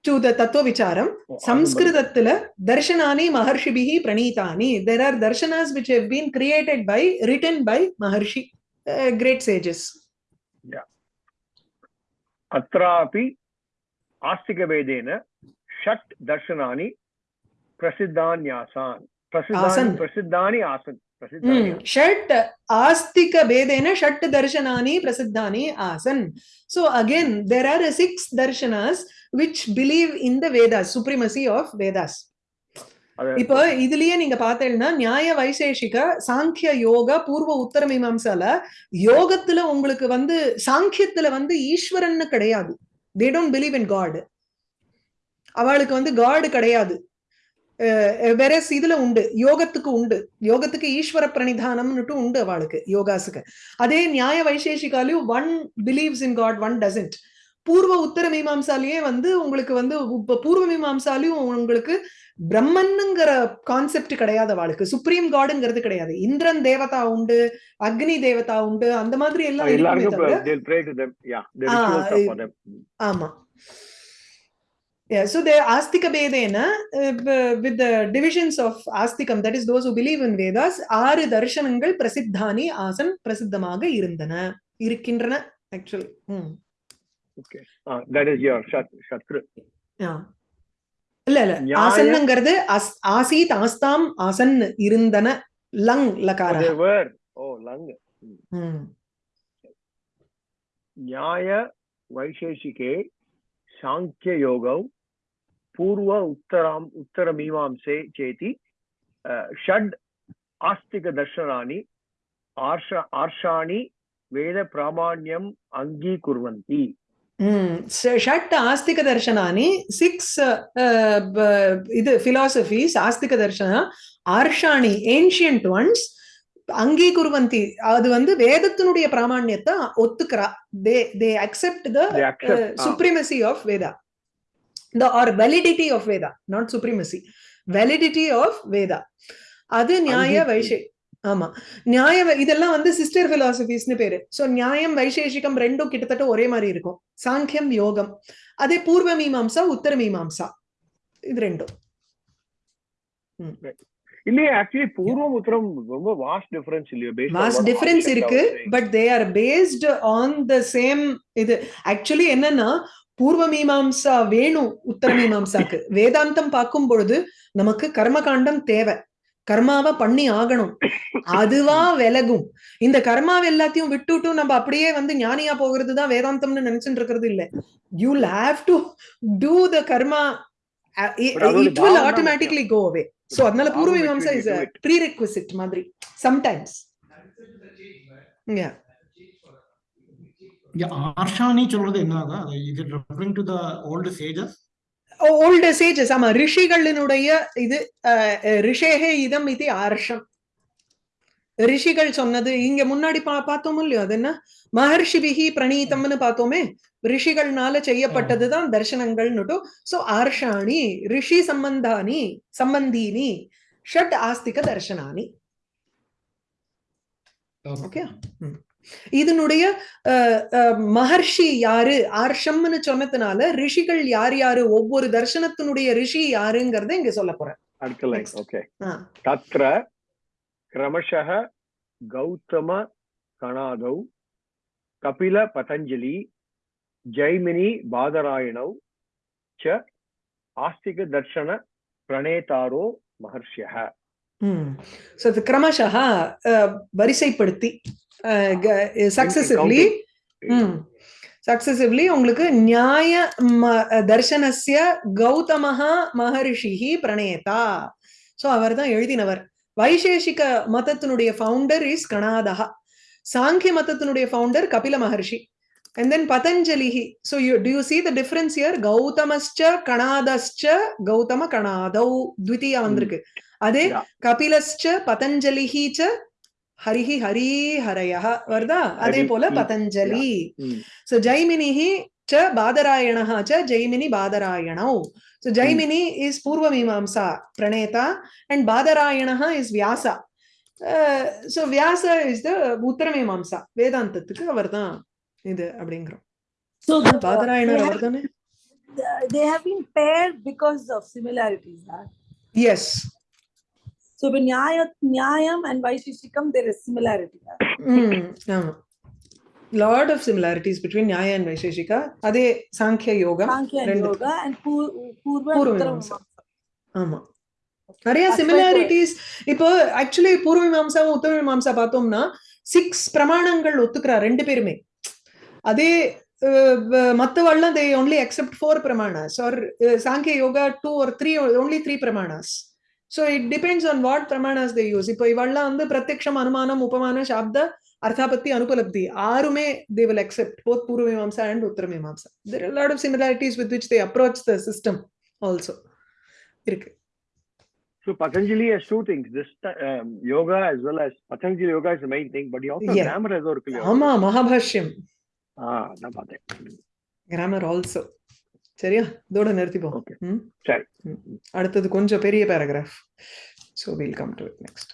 to the tattva vicharam sanskritatla darshanani maharshibihi pranitani there are darshanas which have been created by written by maharshi uh, great sages yeah atrapi आस्तिकभेदेन षट् दर्शनानि प्रसिद्धान्यासान् प्रसिद्धानि प्रसिद्धानि आसन् षट् आस्तिक भेदेन षट् दर्शनानि प्रसिद्धानि आसन् so again there are six darshanas which believe in the vedas supremacy of vedas அது- இப்போ இதுலயே நீங்க பார்த்தீங்கன்னா நியாய வைசேஷிக சாங்கிய யோக பூர்வ உத்தர மீமாம்சால யோகத்துல உங்களுக்கு வந்து சாங்கியத்துல வந்து ஈஸ்வரன்னு கிடையாது they don't believe in god அவளுக்கு வந்து காட் கிடையாது வெரஸ் இதுல உண்டு. யோகத்துக்கு உண்டு. யோகத்துக்கு ஈஸ்வர பிரணிதானம்னுட்டு உண்டு அவளுக்கு யோகாஸுக்கு. அதே நியாய வைசேஷிகாலையும் one believes in God one doesn't பூர்வ உத்தர மீமாம்சாலேயே வந்து உங்களுக்கு வந்து பூர்வ மீமாம்சாலையும் உங்களுக்கு பிரம்மன்னுங்கிற கான்செப்ட் கிடையாது அவளுக்கு. சுப்ரீம் காடுங்கிறது கிடையாது. இந்திரன் தேவதா உண்டு அக்னி தேவதா உண்டு அந்த மாதிரி எல்லாம் ஆமா. Yeah, so they're Astika Bedena uh, with the divisions of Astikam, that is those who believe in Vedas, ஆறு தர்ஷனங்கள் பிரசித்தானி ஆசன் பிரசித்தமாக இருந்தன இருக்கின்றன actually. Hmm. Okay, uh, that is your shat shatru. Yeah. இல்ல இல்ல ஆசன்ங்கிறது ஆசீத் ஆஸ்தாம் ஆசன் இருந்தன லங் லகார they were oh lung hmm. நியாய வைசேஷிகே சாங்கிய யோகம் पूर्व उत्तराम् उत्तरमीमांसे चेति अ, षड् आस्तिकदर्शनानि आर्ष आर्षाणि वेदप्रामाण्यम् अङ्गीकुर्वन्ति ஷட் ஆஸ்திக தர்ஷனானி சிக்ஸ் இது பிலாசபிஸ் ஆஸ்திக தர்ஷனா ஆர்ஷாணி ஏன்ஷியன்ட் ஒன்ஸ் அங்கீகுர்வந்தி அது வந்து வேதத்தினுடைய பிராமணியத்தை ஒத்துக்கிறா they they accept the They accept, ah. Supremacy of Veda the or validity of veda not supremacy. Validity of veda. அது நியாய வைஷே ஆமா. நியாய இதெல்லாம் வந்து சிஸ்டர் பிலாசபிஸ்னு பேரு. சோ நியாயம் வைசேஷிகம் ரெண்டும் கிட்டத்தட்ட ஒரே மாதிரி இருக்கும். சாங்கியம் யோகம். அதே பூர்வ மீமாம்சா உத்தர மீமாம்சா. இது ரெண்டும். இல்லையே ஆக்சுவலி பூர்வம் உத்தரம் ரொம்ப வாஸ்ட் டிஃபரன்ஸ் இல்லையோ what டிஃபரன்ஸ் இருக்கு. But they are based on the same இது. ஆக்சுவலி என்னன்னா பூர்வ மீமாம்சா வேணும் உத்தர மீமாம்சாக்கு வேதாந்தம் பார்க்கும் பொழுது நமக்கு கர்மகாண்டம் தேவை. கர்மாவை பண்ணி ஆகணும். அதுவா விலகும். இந்த கர்மாவை எல்லாத்தையும் விட்டுட்டு நம்ம அப்படியே வந்து ஞானியா போகிறது தான் வேதாந்தம்னு நினைச்சுட்டு இருக்கிறது இல்ல. You have to do the karma it will automatically go away so அதனால Purva Mimamsa is. Prerequisite மாதிரி. Sometimes Yeah. சொல்றது the old sages old sages ஆமா ரிஷிகளினுடைய இது ரிஷேகே இதம் இது ஆர்ஷம். ரிஷிகள் சொன்னது இங்க முன்னாடி பா பார்த்தோம் இல்லையோ அது என்ன? மகர்ஷிபிகி பிரணீதம்னு பார்த்தோமே ரிஷிகள்னால செய்யப்பட்டதுதான் தர்சனங்கள்னுட்டும் சோ ஆர்ஷாணி ரிஷி சம்பந்தானி சம்பந்தீனி ஷட் ஆஸ்திக தர்சனானி ஓகே இதனுடைய மகர்ஷி யாரு? ஆர்ஷம்னு சொன்னதுனால ரிஷிகள் யார் யாரு? ஒவ்வொரு தர்சனத்தினுடைய ரிஷி யாருங்கிறத இங்க சொல்ல போறேன். அடுத்த லைன் ஓகே தத்ர கிரமஷக கௌதம கணாதௌ கபில பதஞ்சலி ஜெய்மினி பாதராயணௌ ச ஆஸ்திக தர்ஷன பிரணேதாரோ மகர்ஷியக ஸோ கிரமஷா வரிசைப்படுத்தி. சக்சசிவ்லி சக்சசிவ்லி உங்களுக்கு நியாய தர்சனஸ்ய கௌதமஹா மகர்ஷிஹி பிரணேதா. சோ அவர் தான் எழுதினவர். வைசேஷிக மதத்தினுடைய ஃபவுண்டர் இஸ் கணாதஹா. சாங்கிய மதத்தினுடைய founder Kapila maharshi. And then patanjalihi so you do you see the difference here? gautamascha kanadascha gautama kanadau dvitiya வந்திருக்கு. அதே. கபிலஸ்ச பதஞ்சலிஹி ச ஹரிஹி ஹரி ஹரயः வருதா அதே ஹரி, போல ம், பதஞ்சலி ம். so ஜைமினிஹி ச பாதராயணः ச ஜைமினி பாதராயணौ so ஜைமினி is பூர்வ மீமாம்சா பிரணேதா and பாதராயணः is Vyasa Uh, so Vyasa is the உத்தர மீமாம்சா வேதாந்தத்துக்கு அவர்தான் இது அப்படிங்கிறோம் So the, பாதராயணர் they, அவர் have, தானே they have been paired because of similarities. Huh? Yes So when Nyaya, Nyayam and Vaisheshikam, there is similarity. ம் ஆமா. Lot of similarities between Nyaya and Vaisheshika அதே Samkhya and Purva Uttara Mimamsa. Mimamsa. ஆமா. நிறைய similarities இப்போ actually பூர்வ மீமாம்சாவும் உத்தர மீமாம்சா பார்த்தோம்னா six பிரமாணங்கள் ஒத்துக்கிறா ரெண்டு பேருமே. அதே மத்தவள்லாம் they only accept four pramanas. Or Samkhya Yoga two or three only three pramanas. So it depends on what pramanas they use இப்போ இவள்லாம் வந்து பிரத்யக்ஷம் அனுமானம் உபமான சாப்த அர்த்தாபத்தி அனுபலப்தி ஆறுமே they will accept both Purva Mimamsa and Uttara Mimamsa there lot of similarities with which they approach the system also இருக்கு So Patanjali has two things. This um, yoga as well as Patanjali yoga is the main thing, but he also Yeah. grammar as ஒரு இல்லையா? ஆமா மகாபாஷ்யம் ஆ நான் பார்த்தேன் grammar also சரியா? இதோட நிறுத்திப்போம்? சரி. அடுத்தது கொஞ்சம் பெரிய paragraph so will come to it next